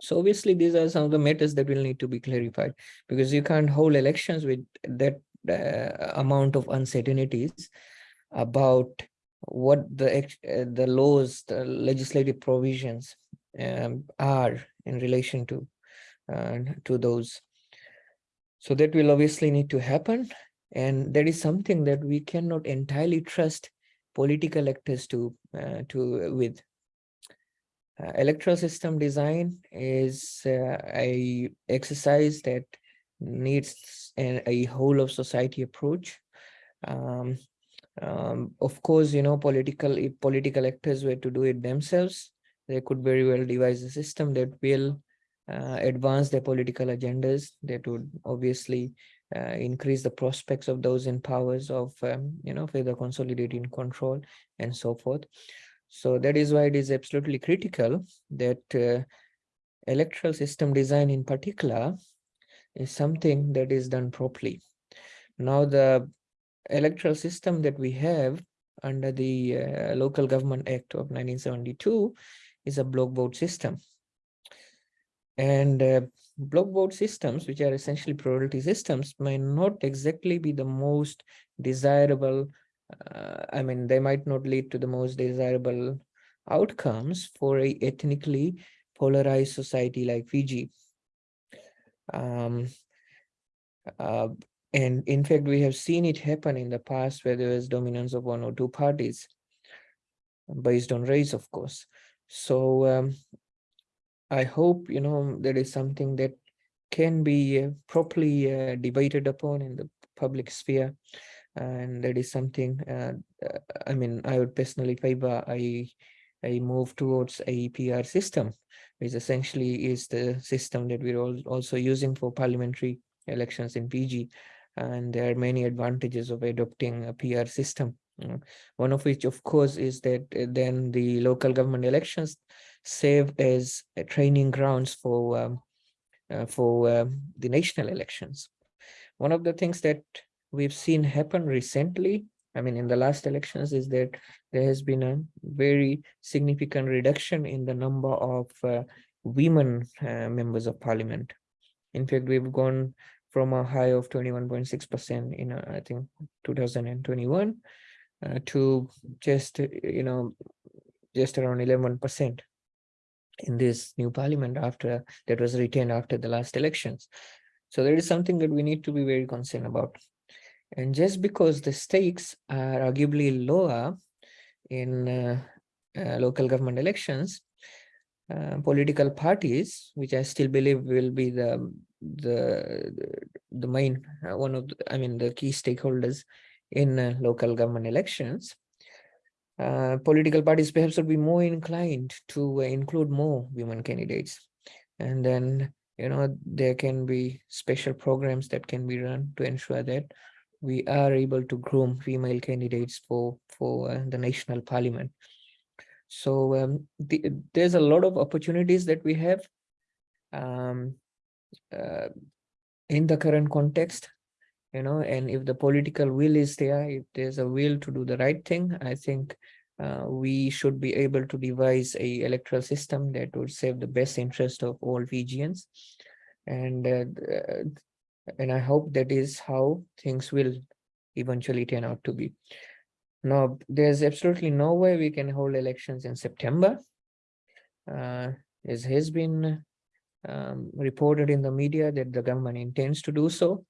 So obviously these are some of the matters that will need to be clarified because you can't hold elections with that uh, amount of uncertainties about what the uh, the laws, the legislative provisions um, are in relation to uh, to those. So that will obviously need to happen. And that is something that we cannot entirely trust political actors to, uh, to with. Uh, electoral system design is uh, a exercise that needs a, a whole of society approach. Um, um, of course, you know, political, if political actors were to do it themselves, they could very well devise a system that will uh, advance their political agendas that would obviously uh, increase the prospects of those in powers of um, you know further consolidating control and so forth. So that is why it is absolutely critical that uh, electoral system design in particular is something that is done properly. Now the electoral system that we have under the uh, local government act of 1972 is a block vote system. And block vote systems, which are essentially plurality systems, may not exactly be the most desirable. Uh, I mean, they might not lead to the most desirable outcomes for a ethnically polarized society like Fiji. Um, uh, and in fact, we have seen it happen in the past where there was dominance of one or two parties based on race, of course. So um, I hope, you know, there is something that can be uh, properly uh, debated upon in the public sphere. And that is something, uh, uh, I mean, I would personally favor a, a move towards a PR system, which essentially is the system that we're all also using for parliamentary elections in Fiji. And there are many advantages of adopting a PR system. Uh, One of which, of course, is that uh, then the local government elections serve as training grounds for um, uh, for um, the national elections. One of the things that we've seen happen recently, I mean, in the last elections, is that there has been a very significant reduction in the number of uh, women uh, members of parliament. In fact, we've gone from a high of 21.6% in, uh, I think, 2021 uh, to just, uh, you know, just around 11% in this new parliament after that was retained after the last elections. So there is something that we need to be very concerned about. And just because the stakes are arguably lower in uh, uh, local government elections, uh, political parties, which I still believe will be the the the main uh, one of the, I mean the key stakeholders in uh, local government elections, uh, political parties perhaps would be more inclined to uh, include more women candidates. And then, you know, there can be special programs that can be run to ensure that we are able to groom female candidates for, for uh, the national parliament. So um, the, there's a lot of opportunities that we have um, uh, in the current context you know, and if the political will is there, if there's a will to do the right thing, I think uh, we should be able to devise a electoral system that would serve the best interest of all Fijians. And uh, and I hope that is how things will eventually turn out to be. Now, there's absolutely no way we can hold elections in September. Uh, as has been um, reported in the media that the government intends to do so.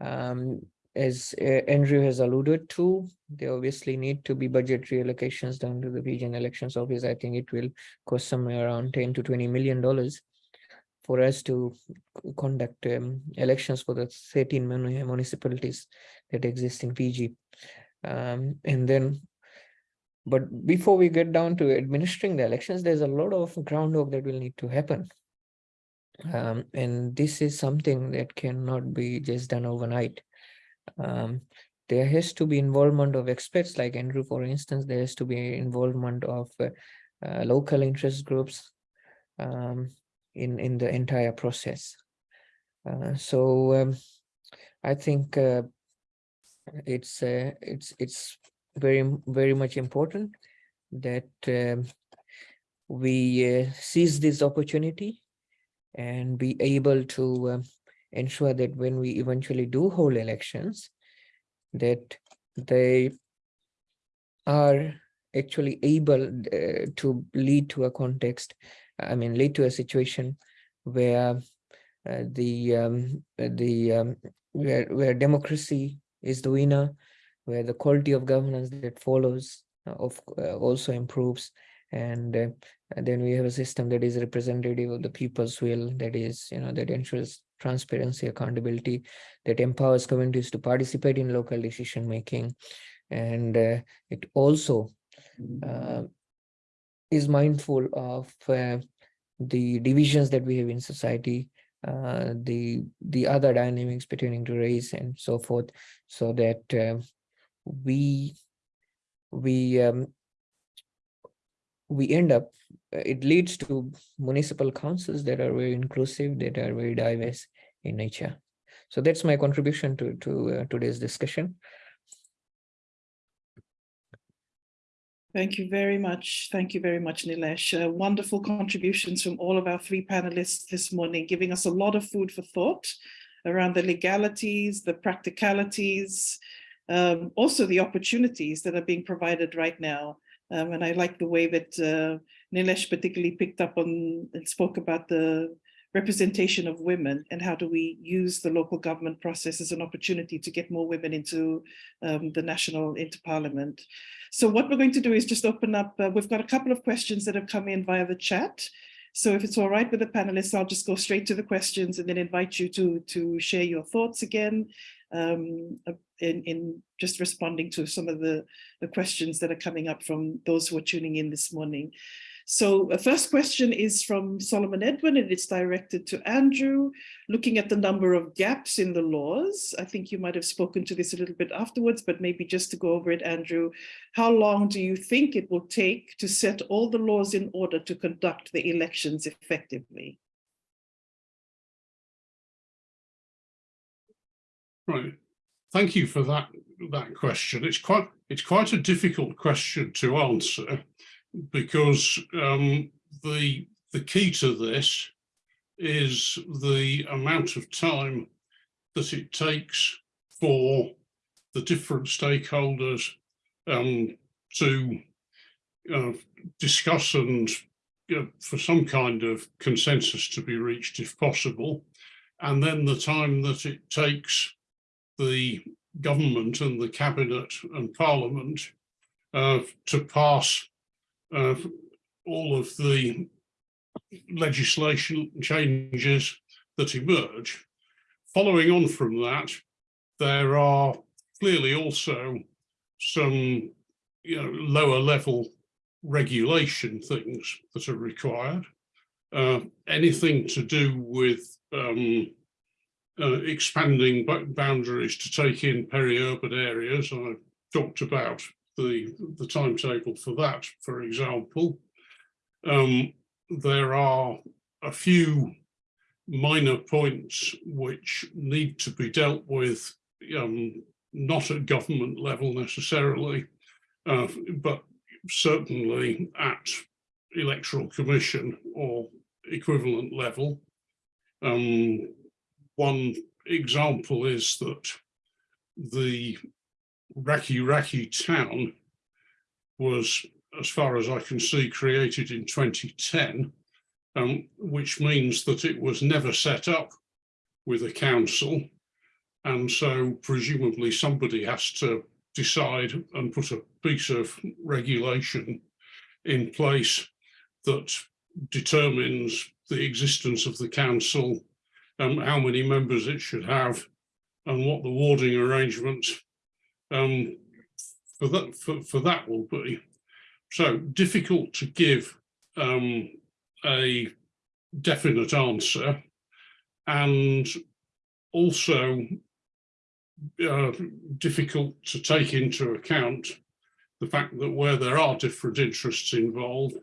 Um, as uh, Andrew has alluded to, there obviously need to be budgetary allocations down to the region elections office. I think it will cost somewhere around 10 to 20 million dollars for us to conduct um, elections for the 13 municipalities that exist in Fiji. Um, and then, but before we get down to administering the elections, there's a lot of groundwork that will need to happen. Um, and this is something that cannot be just done overnight. Um, there has to be involvement of experts like Andrew, for instance, there has to be involvement of uh, uh, local interest groups um, in, in the entire process. Uh, so um, I think uh, it's uh, it's it's very very much important that um, we uh, seize this opportunity and be able to um, ensure that when we eventually do hold elections, that they are actually able uh, to lead to a context, I mean, lead to a situation where uh, the um, the um, where where democracy is the winner, where the quality of governance that follows uh, of uh, also improves, and uh, then we have a system that is representative of the people's will, that is, you know, that ensures transparency, accountability, that empowers communities to participate in local decision making. And uh, it also uh, is mindful of uh, the divisions that we have in society, uh, the the other dynamics pertaining to race and so forth, so that uh, we we um, we end up uh, it leads to municipal councils that are very inclusive, that are very diverse in nature. So that's my contribution to to uh, today's discussion. Thank you very much. Thank you very much, Nilesh. Uh, wonderful contributions from all of our three panelists this morning, giving us a lot of food for thought around the legalities, the practicalities, um, also the opportunities that are being provided right now. Um, and I like the way that uh, Nilesh particularly picked up on and spoke about the representation of women and how do we use the local government process as an opportunity to get more women into um, the national, into parliament. So what we're going to do is just open up, uh, we've got a couple of questions that have come in via the chat. So if it's all right with the panelists, I'll just go straight to the questions and then invite you to, to share your thoughts again um, in, in just responding to some of the, the questions that are coming up from those who are tuning in this morning. So the first question is from Solomon Edwin and it's directed to Andrew, looking at the number of gaps in the laws. I think you might have spoken to this a little bit afterwards, but maybe just to go over it, Andrew, how long do you think it will take to set all the laws in order to conduct the elections effectively? Right. Thank you for that that question. It's quite it's quite a difficult question to answer because um, the the key to this is the amount of time that it takes for the different stakeholders um, to uh, discuss and you know, for some kind of consensus to be reached if possible, and then the time that it takes the government and the cabinet and parliament uh, to pass uh, all of the legislation changes that emerge. Following on from that, there are clearly also some you know, lower level regulation things that are required. Uh, anything to do with um, uh, expanding boundaries to take in peri-urban areas. I talked about the, the timetable for that, for example. Um, there are a few minor points which need to be dealt with, um, not at government level necessarily, uh, but certainly at electoral commission or equivalent level. Um, one example is that the Rakiraki town was, as far as I can see, created in 2010, um, which means that it was never set up with a council. And so presumably somebody has to decide and put a piece of regulation in place that determines the existence of the council, um, how many members it should have, and what the warding arrangements um, for that for, for that will be. So difficult to give um, a definite answer, and also uh, difficult to take into account the fact that where there are different interests involved,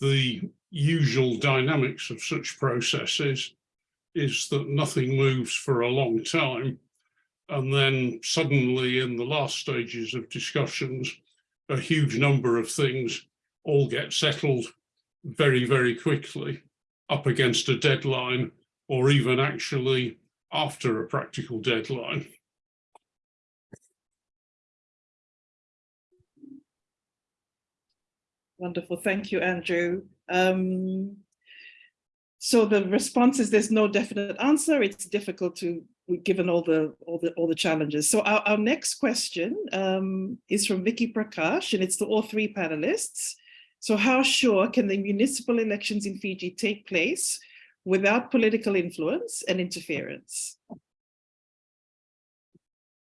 the usual dynamics of such processes is that nothing moves for a long time. And then suddenly in the last stages of discussions, a huge number of things all get settled very, very quickly up against a deadline or even actually after a practical deadline. Wonderful. Thank you, Andrew. Um, so the response is there's no definite answer. It's difficult to, given all the all the all the challenges. So our, our next question um, is from Vicky Prakash, and it's to all three panelists. So how sure can the municipal elections in Fiji take place without political influence and interference?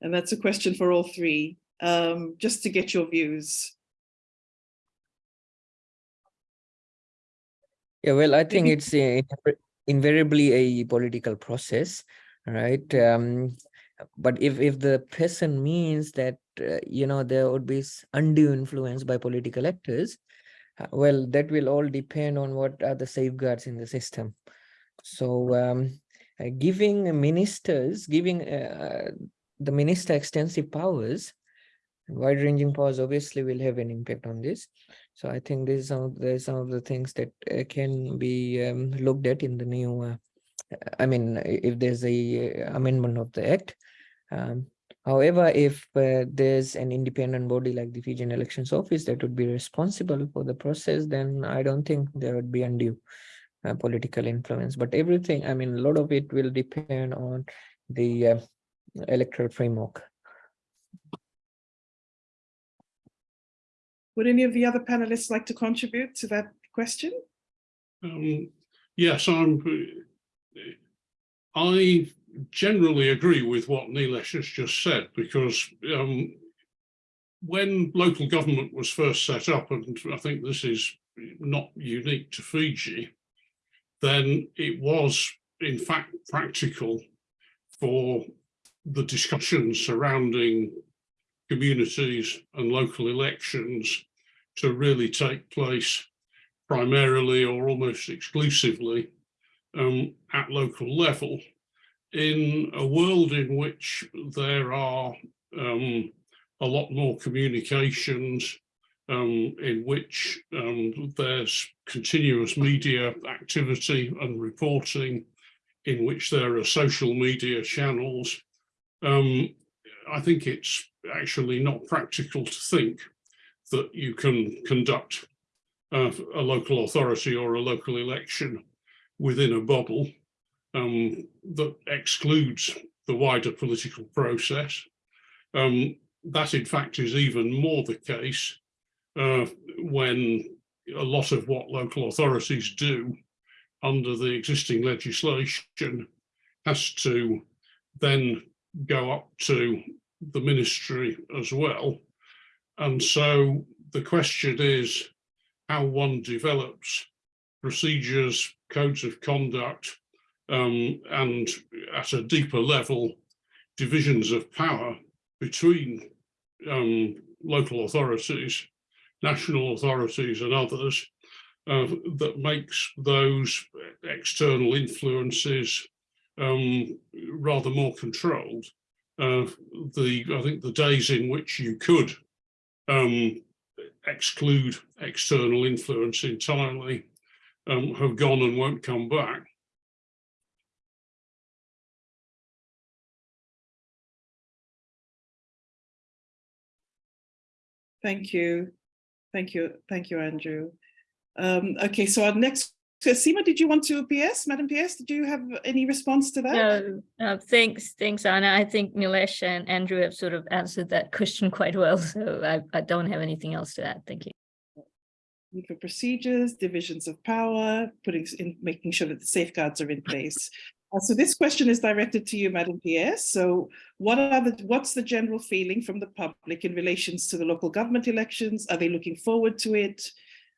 And that's a question for all three, um, just to get your views. Yeah, well, I think it's a- invariably a political process, right? Um, but if if the person means that uh, you know there would be undue influence by political actors, uh, well, that will all depend on what are the safeguards in the system. So um, uh, giving ministers, giving uh, the minister extensive powers, wide-ranging powers obviously will have an impact on this. So I think this is some of the some of the things that uh, can be um, looked at in the new. Uh, I mean, if there's a uh, amendment of the act. Um, however, if uh, there's an independent body like the Fijian Elections Office that would be responsible for the process, then I don't think there would be undue uh, political influence. But everything, I mean, a lot of it will depend on the uh, electoral framework. Would any of the other panelists like to contribute to that question? Um, yes, I'm. I generally agree with what Nilesh has just said because um, when local government was first set up, and I think this is not unique to Fiji, then it was in fact practical for the discussions surrounding communities and local elections to really take place primarily or almost exclusively um, at local level. In a world in which there are um, a lot more communications, um, in which um, there's continuous media activity and reporting, in which there are social media channels, um, I think it's actually not practical to think that you can conduct uh, a local authority or a local election within a bubble um, that excludes the wider political process. Um, that in fact is even more the case uh, when a lot of what local authorities do under the existing legislation has to then go up to the ministry as well. And so the question is how one develops procedures, codes of conduct, um, and at a deeper level, divisions of power between um, local authorities, national authorities and others uh, that makes those external influences um, rather more controlled. Uh, the I think the days in which you could um, exclude external influence entirely um, have gone and won't come back. Thank you. Thank you. Thank you, Andrew. Um, okay, so our next So Seema, did you want to PS, Madam PS, did you have any response to that? No, uh, thanks, thanks, Anna. I think Nilesh and Andrew have sort of answered that question quite well, so I, I don't have anything else to add. Thank you. For procedures, divisions of power, putting in, making sure that the safeguards are in place. Uh, so this question is directed to you, Madam PS. So what are the, what's the general feeling from the public in relations to the local government elections? Are they looking forward to it?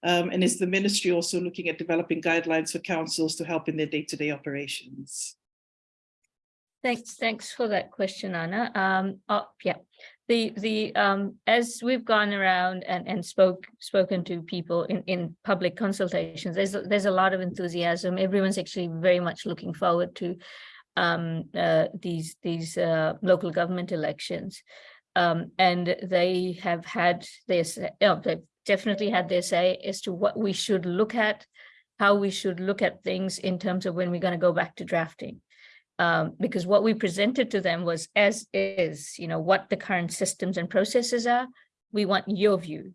Um, and is the ministry also looking at developing guidelines for councils to help in their day-to-day operations? Thanks, thanks for that question, Anna. Um, oh, yeah, the, the, um, as we've gone around and, and spoke, spoken to people in, in public consultations, there's, a- there's a lot of enthusiasm. Everyone's actually very much looking forward to um, uh, these, these, uh, local government elections. Um, and they have had their, say- oh, they've definitely had their say as to what we should look at, how we should look at things in terms of when we're going to go back to drafting um, because what we presented to them was as is, you know, what the current systems and processes are. We want your view.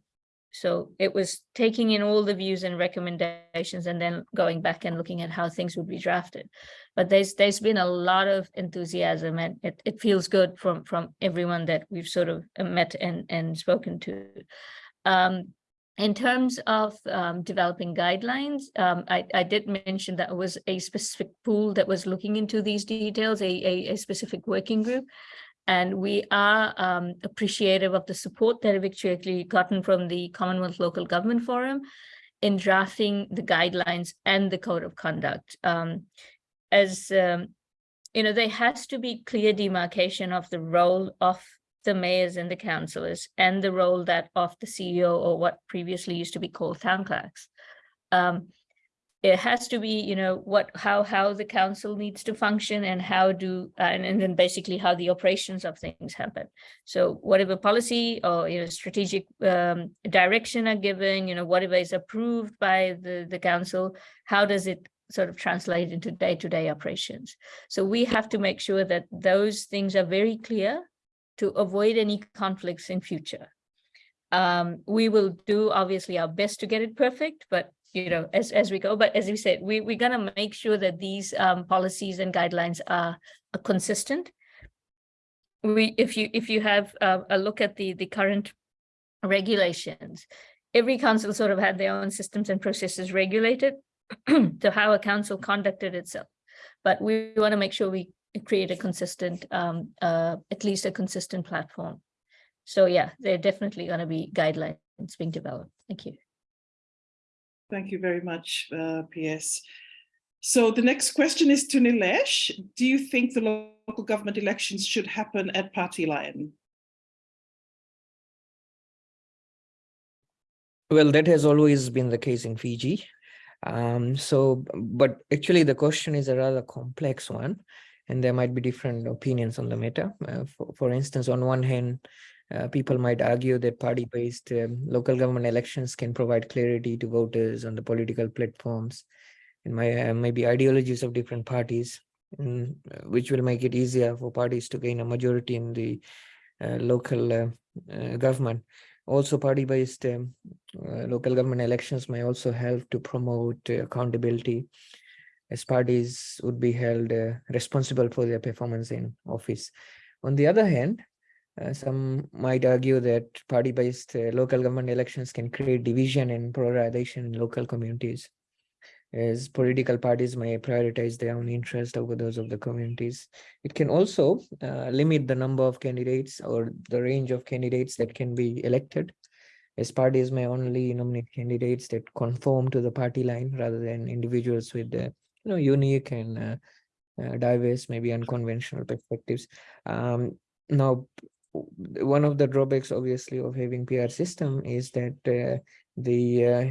So it was taking in all the views and recommendations and then going back and looking at how things would be drafted. But there's there's been a lot of enthusiasm and it, it feels good from from everyone that we've sort of met and and spoken to. Um, in terms of um, developing guidelines, um, I, I did mention that was a specific pool that was looking into these details, a, a, a specific working group. And we are um, appreciative of the support that we've actually gotten from the Commonwealth Local Government Forum in drafting the guidelines and the code of conduct. Um, as um, you know, there has to be clear demarcation of the role of the mayors and the councillors and the role that of the CEO or what previously used to be called town clerks. Um, it has to be, you know, what, how, how the council needs to function and how do, uh, and, and then basically how the operations of things happen. So whatever policy or, you know, strategic um, direction are given, you know, whatever is approved by the, the council, how does it sort of translate into day-to-day operations? So we have to make sure that those things are very clear to avoid any conflicts in future. Um, we will do obviously our best to get it perfect, but you know, as, as we go, but as we said, we, we're gonna make sure that these um, policies and guidelines are, are consistent. We, if you, if you have uh, a look at the, the current regulations, every council sort of had their own systems and processes regulated to how a council conducted itself. But we want to make sure we create a consistent, um, uh, at least a consistent platform. So yeah, there are definitely going to be guidelines being developed. Thank you. Thank you very much, uh, PS. So the next question is to Nilesh. Do you think the local government elections should happen at party line? Well, that has always been the case in Fiji. Um, so, but actually the question is a rather complex one, and there might be different opinions on the matter. Uh, for, for instance, on one hand, uh, people might argue that party-based um, local government elections can provide clarity to voters on the political platforms and my, uh, maybe ideologies of different parties, mm, uh, which will make it easier for parties to gain a majority in the local government. Also, party-based um, uh, local government elections may also help to promote uh, accountability as parties would be held uh, responsible for their performance in office. On the other hand, uh, some might argue that party-based uh, local government elections can create division and polarization in local communities as political parties may prioritize their own interest over those of the communities. It can also uh, limit the number of candidates or the range of candidates that can be elected as parties may only nominate candidates that conform to the party line rather than individuals with uh, you know unique and uh, uh, diverse maybe unconventional perspectives. Um, now one of the drawbacks obviously of having pr system is that uh, the uh,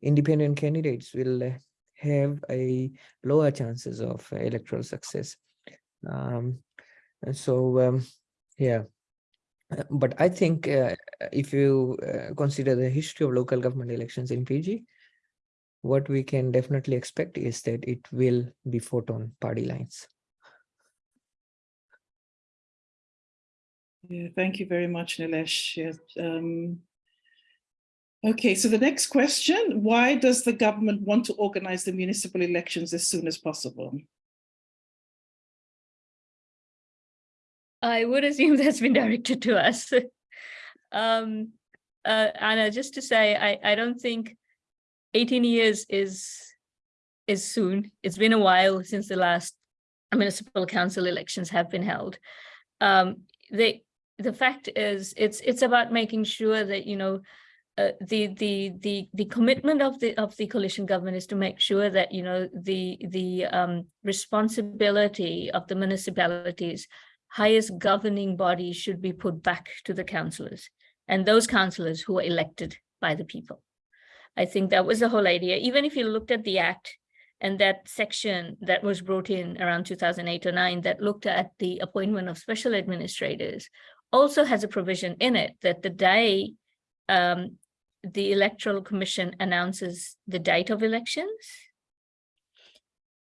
independent candidates will have a lower chances of electoral success. Um, so um, yeah. But I think uh, if you uh, consider the history of local government elections in Fiji, what we can definitely expect is that it will be fought on party lines. Yeah, thank you very much, Nilesh. Yes, um, Okay, so the next question, why does the government want to organize the municipal elections as soon as possible? I would assume that's been directed to us. Um, uh, Anna, just to say, I, I don't think eighteen years is, is soon. It's been a while since the last municipal council elections have been held. Um, the, the fact is, it's, it's about making sure that, you know, uh, the the the the commitment of the of the coalition government is to make sure that you know the the um, responsibility of the municipalities highest governing body should be put back to the councillors and those councillors who are elected by the people. I think that was the whole idea. Even if you looked at the act and that section that was brought in around 2008 or 9 that looked at the appointment of special administrators also has a provision in it that the day um, the electoral commission announces the date of elections,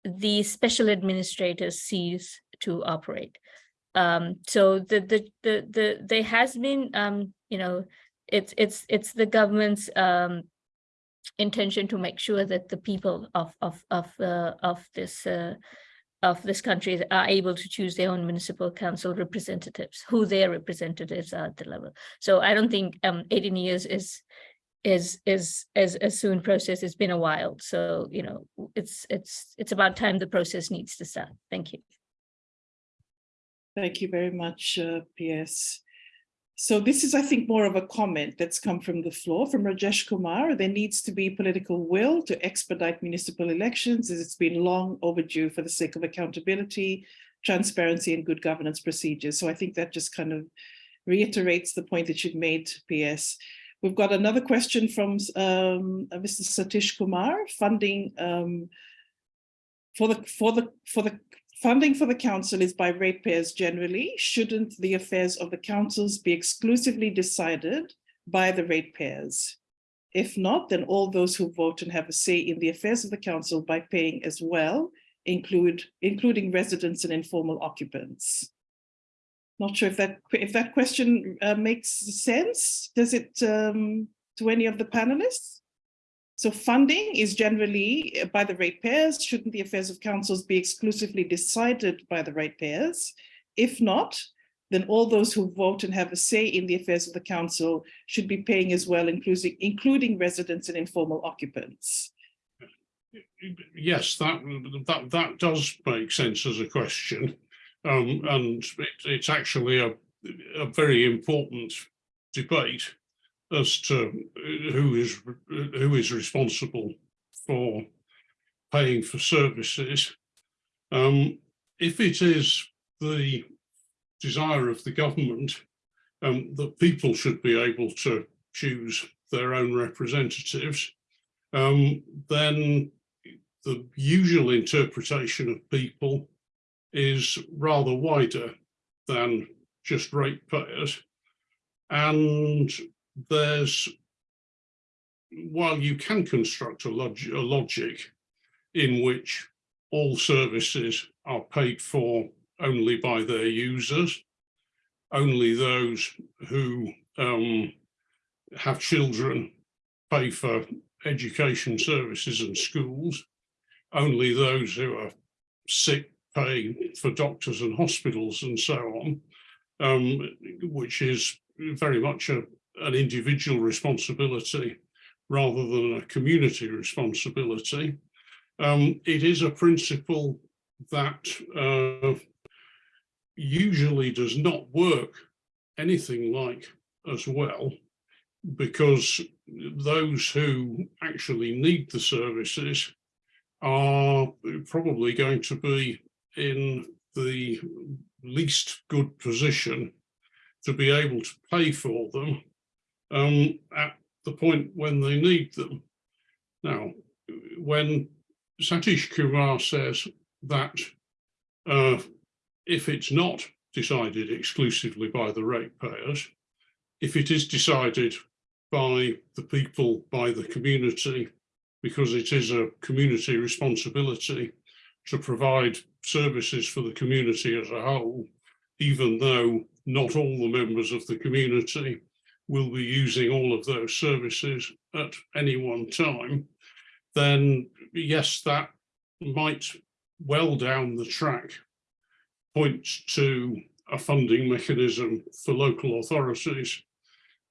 the special administrators cease to operate. Um, so the, the, the, the, there has been, um, you know, it's, it's, it's the government's, um, intention to make sure that the people of, of, of, uh, of this, uh, of this country are able to choose their own municipal council representatives, who their representatives are at the level. So I don't think, um, eighteen years is, is, is, as a soon process. It's been a while. So, you know, it's, it's, it's about time the process needs to start. Thank you. Thank you very much, uh, PS. So this is, I think, more of a comment that's come from the floor from Rajesh Kumar. There needs to be political will to expedite municipal elections as it's been long overdue for the sake of accountability, transparency and good governance procedures. So I think that just kind of reiterates the point that you've made, PS. We've got another question from um, uh, Mr. Satish Kumar, funding um, for the for the for the Funding for the council is by ratepayers generally. Shouldn't the affairs of the councils be exclusively decided by the ratepayers? If not, then all those who vote and have a say in the affairs of the council by paying as well, include including residents and informal occupants. Not sure if that if that question uh, makes sense. Does it um, to any of the panelists? So funding is generally uh, by the ratepayers. Shouldn't the affairs of councils be exclusively decided by the ratepayers? If not, then all those who vote and have a say in the affairs of the council should be paying as well, including, including residents and informal occupants. Yes, that that that does make sense as a question, um, and it, it's actually a a very important debate as to who is who is responsible for paying for services. Um, if it is the desire of the government um, that people should be able to choose their own representatives, um, then the usual interpretation of people is rather wider than just ratepayers. And there's, while you can construct a, log a logic in which all services are paid for only by their users, only those who um, have children pay for education services and schools, only those who are sick pay for doctors and hospitals and so on, um, which is very much a, an individual responsibility rather than a community responsibility. Um, it is a principle that uh, usually does not work anything like as well because those who actually need the services are probably going to be in the least good position to be able to pay for them um, at the point when they need them. Now, when Satish Kumar says that uh, if it's not decided exclusively by the ratepayers, if it is decided by the people, by the community, because it is a community responsibility to provide services for the community as a whole, even though not all the members of the community will be using all of those services at any one time, then yes, that might well down the track point to a funding mechanism for local authorities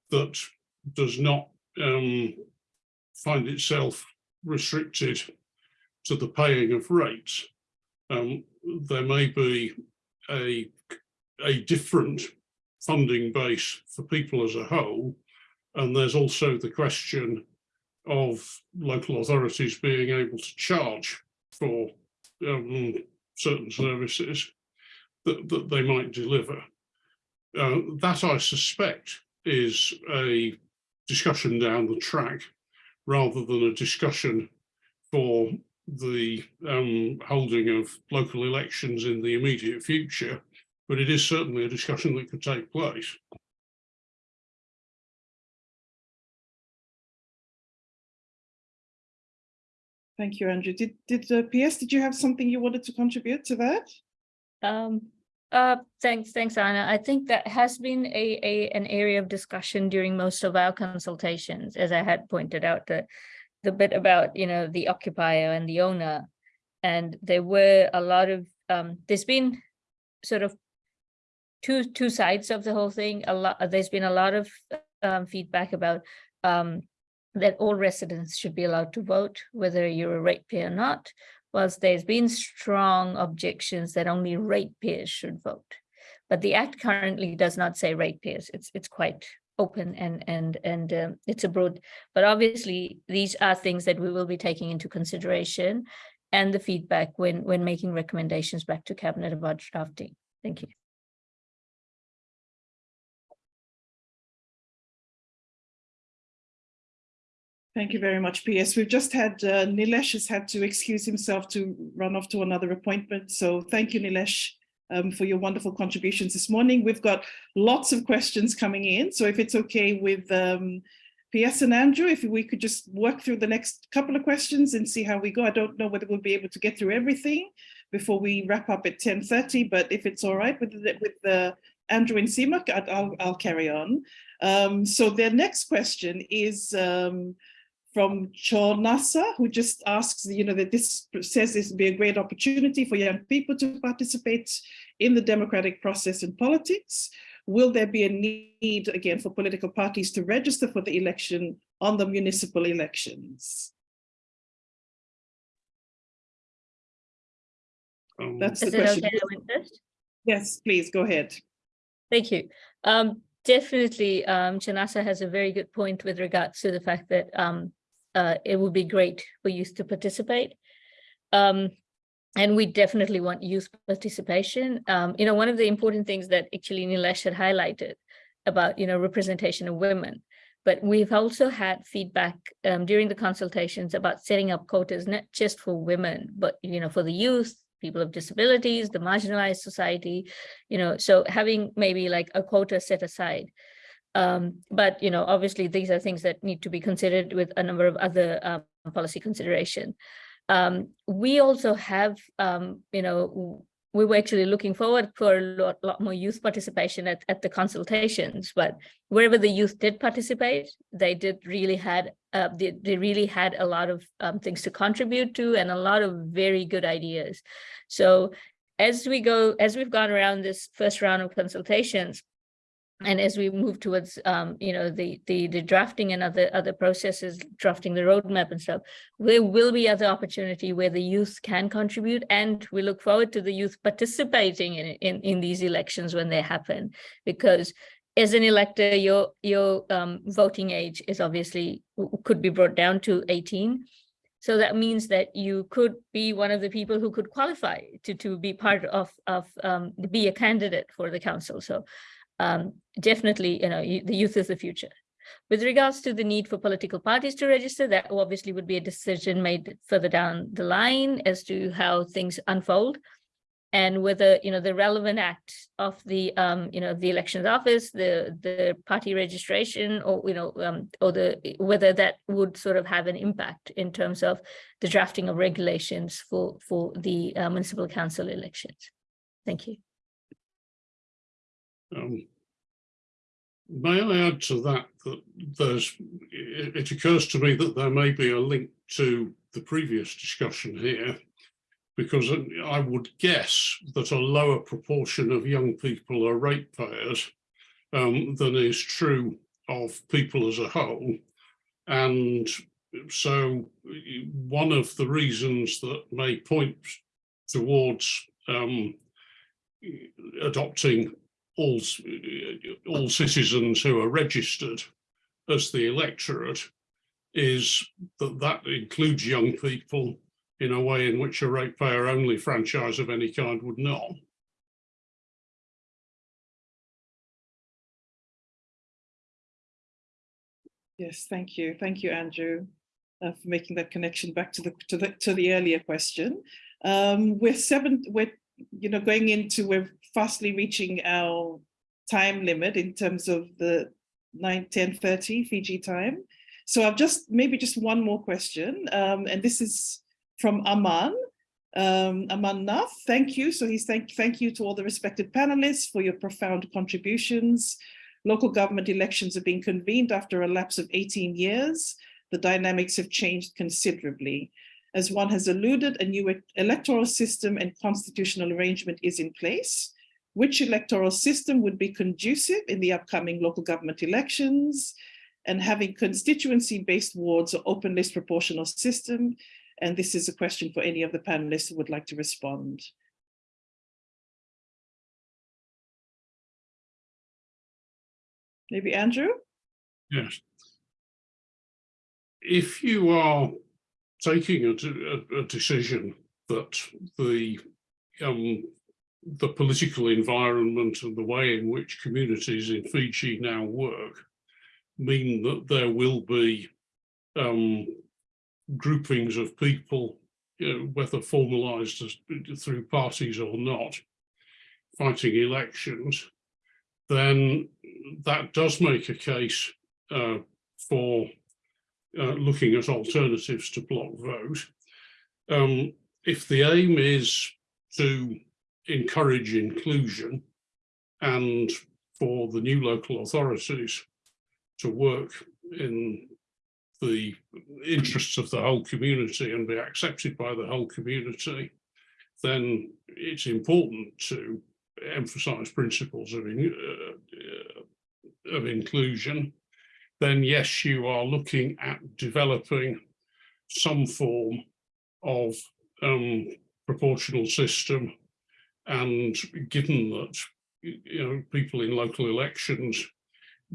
that does not um, find itself restricted to the paying of rates. Um, there may be a, a different funding base for people as a whole. And there's also the question of local authorities being able to charge for um, certain services that, that they might deliver. Uh, that I suspect is a discussion down the track rather than a discussion for the um, holding of local elections in the immediate future, but it is certainly a discussion that could take place. Thank you, Andrew. Did, did uh, PS, did you have something you wanted to contribute to that? Um, uh, thanks, thanks, Anna. I think that has been a, a, an area of discussion during most of our consultations, as I had pointed out, the, the bit about, you know, the occupier and the owner. And there were a lot of, um, there's been sort of two, two sides of the whole thing. A lot, there's been a lot of um, feedback about um, that all residents should be allowed to vote, whether you're a ratepayer or not, whilst there's been strong objections that only ratepayers should vote. But the act currently does not say ratepayers. It's it's quite open and and and um, it's a broad. But obviously, these are things that we will be taking into consideration, and the feedback when when making recommendations back to cabinet about drafting. Thank you. Thank you very much, PS. We've just had, uh, Nilesh has had to excuse himself to run off to another appointment. So thank you, Nilesh, um, for your wonderful contributions this morning. We've got lots of questions coming in. So if it's okay with um, PS and Andrew, if we could just work through the next couple of questions and see how we go. I don't know whether we'll be able to get through everything before we wrap up at 10.30, but if it's all right with the, with the Andrew and Seema, I'll, I'll carry on. Um, so their next question is, um, from Chornasa, who just asks, you know, that this says this would be a great opportunity for young people to participate in the democratic process in politics. Will there be a need again for political parties to register for the election on the municipal elections? Um, That's the Is it question. okay? I first? Yes, please go ahead. Thank you. Um, definitely, um, Chanasa has a very good point with regards to the fact that um, uh, it would be great for youth to participate. Um, and we definitely want youth participation. Um, you know, one of the important things that actually Nilesh had highlighted about, you know, representation of women, but we've also had feedback um, during the consultations about setting up quotas, not just for women, but, you know, for the youth, people of disabilities, the marginalized society, you know, so having maybe like a quota set aside. Um, but, you know, obviously these are things that need to be considered with a number of other um, policy consideration. Um, we also have, um, you know, we were actually looking forward for a lot, lot more youth participation at, at the consultations, but wherever the youth did participate, they did really had, uh, they, they really had a lot of um, things to contribute to and a lot of very good ideas. So as we go, as we've gone around this first round of consultations, and as we move towards um, you know the the the drafting and other other processes drafting the roadmap and stuff there will be other opportunity where the youth can contribute and we look forward to the youth participating in in, in these elections when they happen. Because as an elector your your um, voting age is obviously could be brought down to 18 so that means that you could be one of the people who could qualify to to be part of of um, be a candidate for the council. So um, definitely, you know, the youth is the future. With regards to the need for political parties to register, that obviously would be a decision made further down the line as to how things unfold and whether, you know, the relevant act of the, um, you know, the elections office, the the party registration or, you know, um, or the whether that would sort of have an impact in terms of the drafting of regulations for, for the uh, municipal council elections. Thank you. Um, may I add to that that there's, it, occurs to me that there may be a link to the previous discussion here, because I would guess that a lower proportion of young people are ratepayers um, than is true of people as a whole. And so one of the reasons that may point towards um, adopting all, all citizens who are registered as the electorate is that that includes young people in a way in which a ratepayer only franchise of any kind would not. Yes, thank you. Thank you, Andrew, uh, for making that connection back to the to the to the earlier question. Um, we're seven. We're you know going into we're fastly reaching our time limit in terms of the 9 10 30 Fiji time. So I've just maybe just one more question, um, and this is from Aman. Um, Aman Nath, thank you. So he's thank thank you to all the respected panelists for your profound contributions. Local government elections have been convened after a lapse of 18 years. The dynamics have changed considerably. As one has alluded, a new electoral system and constitutional arrangement is in place. Which electoral system would be conducive in the upcoming local government elections? And having constituency-based wards or open list proportional system. And this is a question for any of the panelists who would like to respond. Maybe Andrew? Yes. If you are taking a, a, a decision that the um, the political environment and the way in which communities in Fiji now work mean that there will be um, groupings of people, you know, whether formalized through parties or not, fighting elections, then that does make a case uh, for uh, looking at alternatives to block vote. Um, if the aim is to encourage inclusion and for the new local authorities to work in the interests of the whole community and be accepted by the whole community, then it's important to emphasize principles of, in, uh, of inclusion, then yes, you are looking at developing some form of um, proportional system. And given that you know people in local elections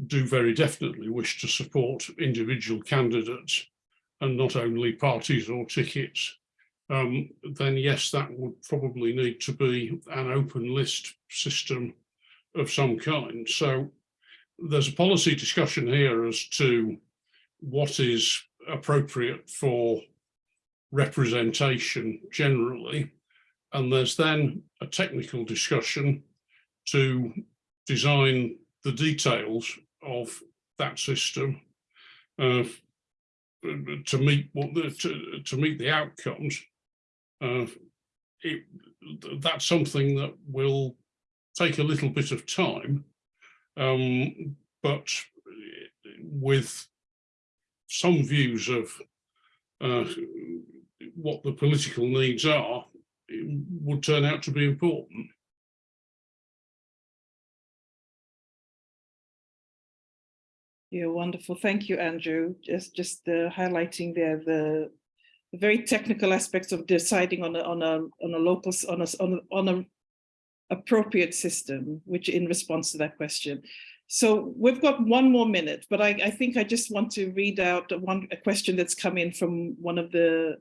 do very definitely wish to support individual candidates and not only parties or tickets, um, then yes, that would probably need to be an open list system of some kind. So there's a policy discussion here as to what is appropriate for representation generally. And there's then a technical discussion to design the details of that system uh, to meet what the, to, to meet the outcomes. Uh, it, that's something that will take a little bit of time, um, but with some views of uh, what the political needs are, would turn out to be important. Yeah, wonderful. Thank you, Andrew. Just just uh, highlighting there the the very technical aspects of deciding on a on a on a local on a on a, on a appropriate system, which in response to that question. So we've got one more minute, but I, I think I just want to read out one a question that's come in from one of the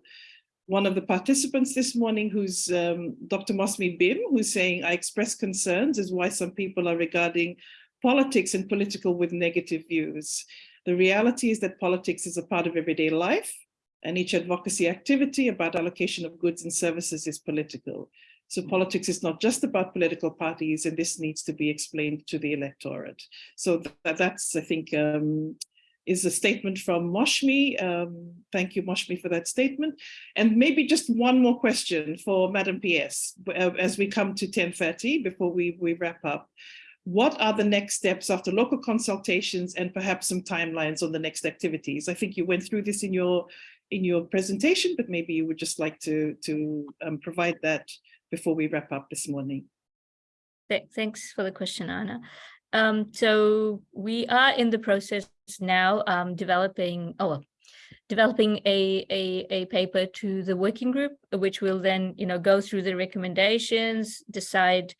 one of the participants this morning, who's um, Dr. Mosmi Bhim, who's saying, I express concerns as why some people are regarding politics and political with negative views. The reality is that politics is a part of everyday life and each advocacy activity about allocation of goods and services is political. So politics is not just about political parties, and this needs to be explained to the electorate. So that, that's, I think, um, is a statement from Moshmi. Um, thank you, Moshmi, for that statement. And maybe just one more question for Madam PS uh, as we come to 10.30 before we, we wrap up. what are the next steps after local consultations and perhaps some timelines on the next activities? I think you went through this in your in your presentation, but maybe you would just like to, to um, provide that before we wrap up this morning. Thanks for the question, Anna. Um, so we are in the process now um, developing, oh, well, developing a, a, a paper to the working group, which will then, you know, go through the recommendations, decide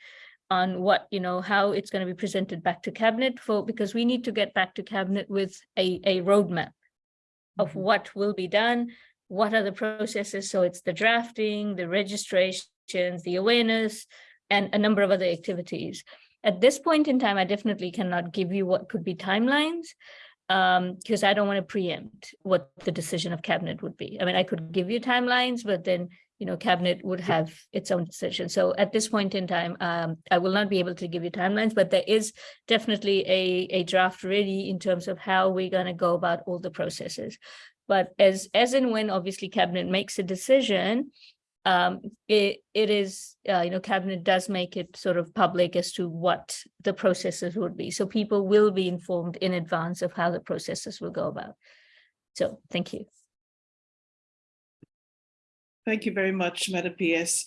on what, you know, how it's going to be presented back to cabinet for, because we need to get back to cabinet with a, a roadmap of what will be done, what are the processes. So it's the drafting, the registrations, the awareness, and a number of other activities. At this point in time, I definitely cannot give you what could be timelines because I don't want to preempt what the decision of cabinet would be. I mean, I could give you timelines, but then, you know, cabinet would have its own decision. So at this point in time, um, I will not be able to give you timelines, but there is definitely a, a draft ready in terms of how we're going to go about all the processes. But as, as and when obviously cabinet makes a decision, um, it, it is, uh, you know, cabinet does make it sort of public as to what the processes would be. So people will be informed in advance of how the processes will go about. So thank you. Thank you very much, Madam PS.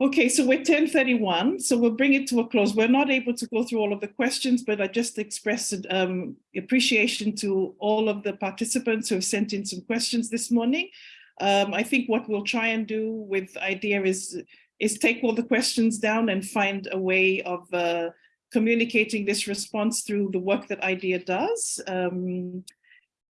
Okay, so we're 1031, so we'll bring it to a close. We're not able to go through all of the questions, but I just expressed um, appreciation to all of the participants who have sent in some questions this morning. Um, I think what we'll try and do with IDEA is, is take all the questions down and find a way of uh, communicating this response through the work that IDEA does um,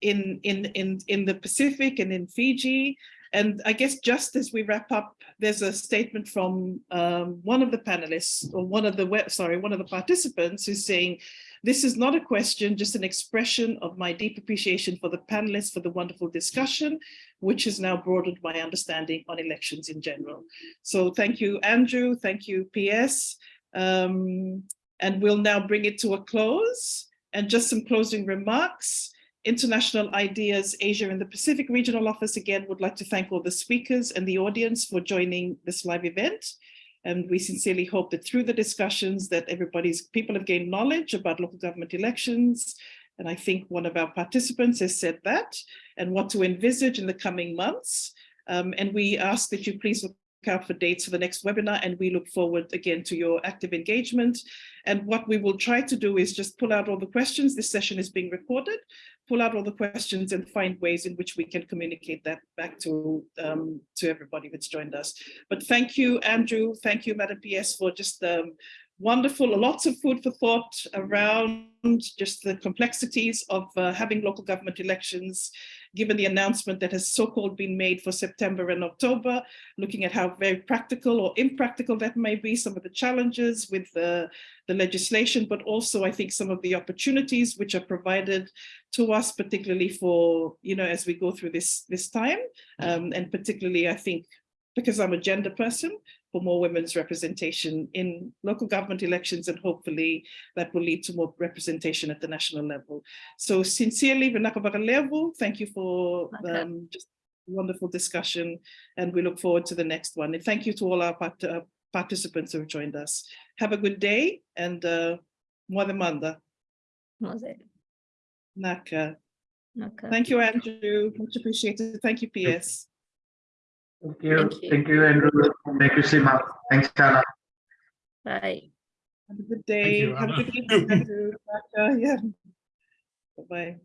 in, in, in, in the Pacific and in Fiji. And I guess just as we wrap up, there's a statement from um, one of the panelists or one of the web, sorry, one of the participants who's saying, this is not a question, just an expression of my deep appreciation for the panelists for the wonderful discussion, which has now broadened my understanding on elections in general. So thank you, Andrew. Thank you, PS. Um, and we'll now bring it to a close. And just some closing remarks. International IDEA's Asia and the Pacific Regional Office again would like to thank all the speakers and the audience for joining this live event. And we sincerely hope that through the discussions that everybody's people have gained knowledge about local government elections. And I think one of our participants has said that and what to envisage in the coming months. Um, and we ask that you please out for dates for the next webinar and we look forward again to your active engagement. And what we will try to do is just pull out all the questions. This session is being recorded, pull out all the questions and find ways in which we can communicate that back to, um, to everybody that's joined us. But thank you, Andrew. Thank you, Madam PS, for just um, wonderful, lots of food for thought around just the complexities of uh, having local government elections, given the announcement that has so-called been made for September and October, looking at how very practical or impractical that may be, some of the challenges with the, the legislation, but also I think some of the opportunities which are provided to us, particularly for, you know, as we go through this, this time, um, and particularly I think because I'm a gender person, for more women's representation in local government elections and hopefully that will lead to more representation at the national level. So sincerely, thank you for um, just wonderful discussion and we look forward to the next one. And thank you to all our part uh, participants who have joined us. Have a good day and uh, Manda. Naka. Okay. Thank you, Andrew. Much appreciated. Thank you, PS. Thank you. Thank you. Thank you, Andrew. Thank you, Seema. Thanks, Tana. Bye. Have a good day. you, Have a good evening, Andrew. Yeah. Bye-bye.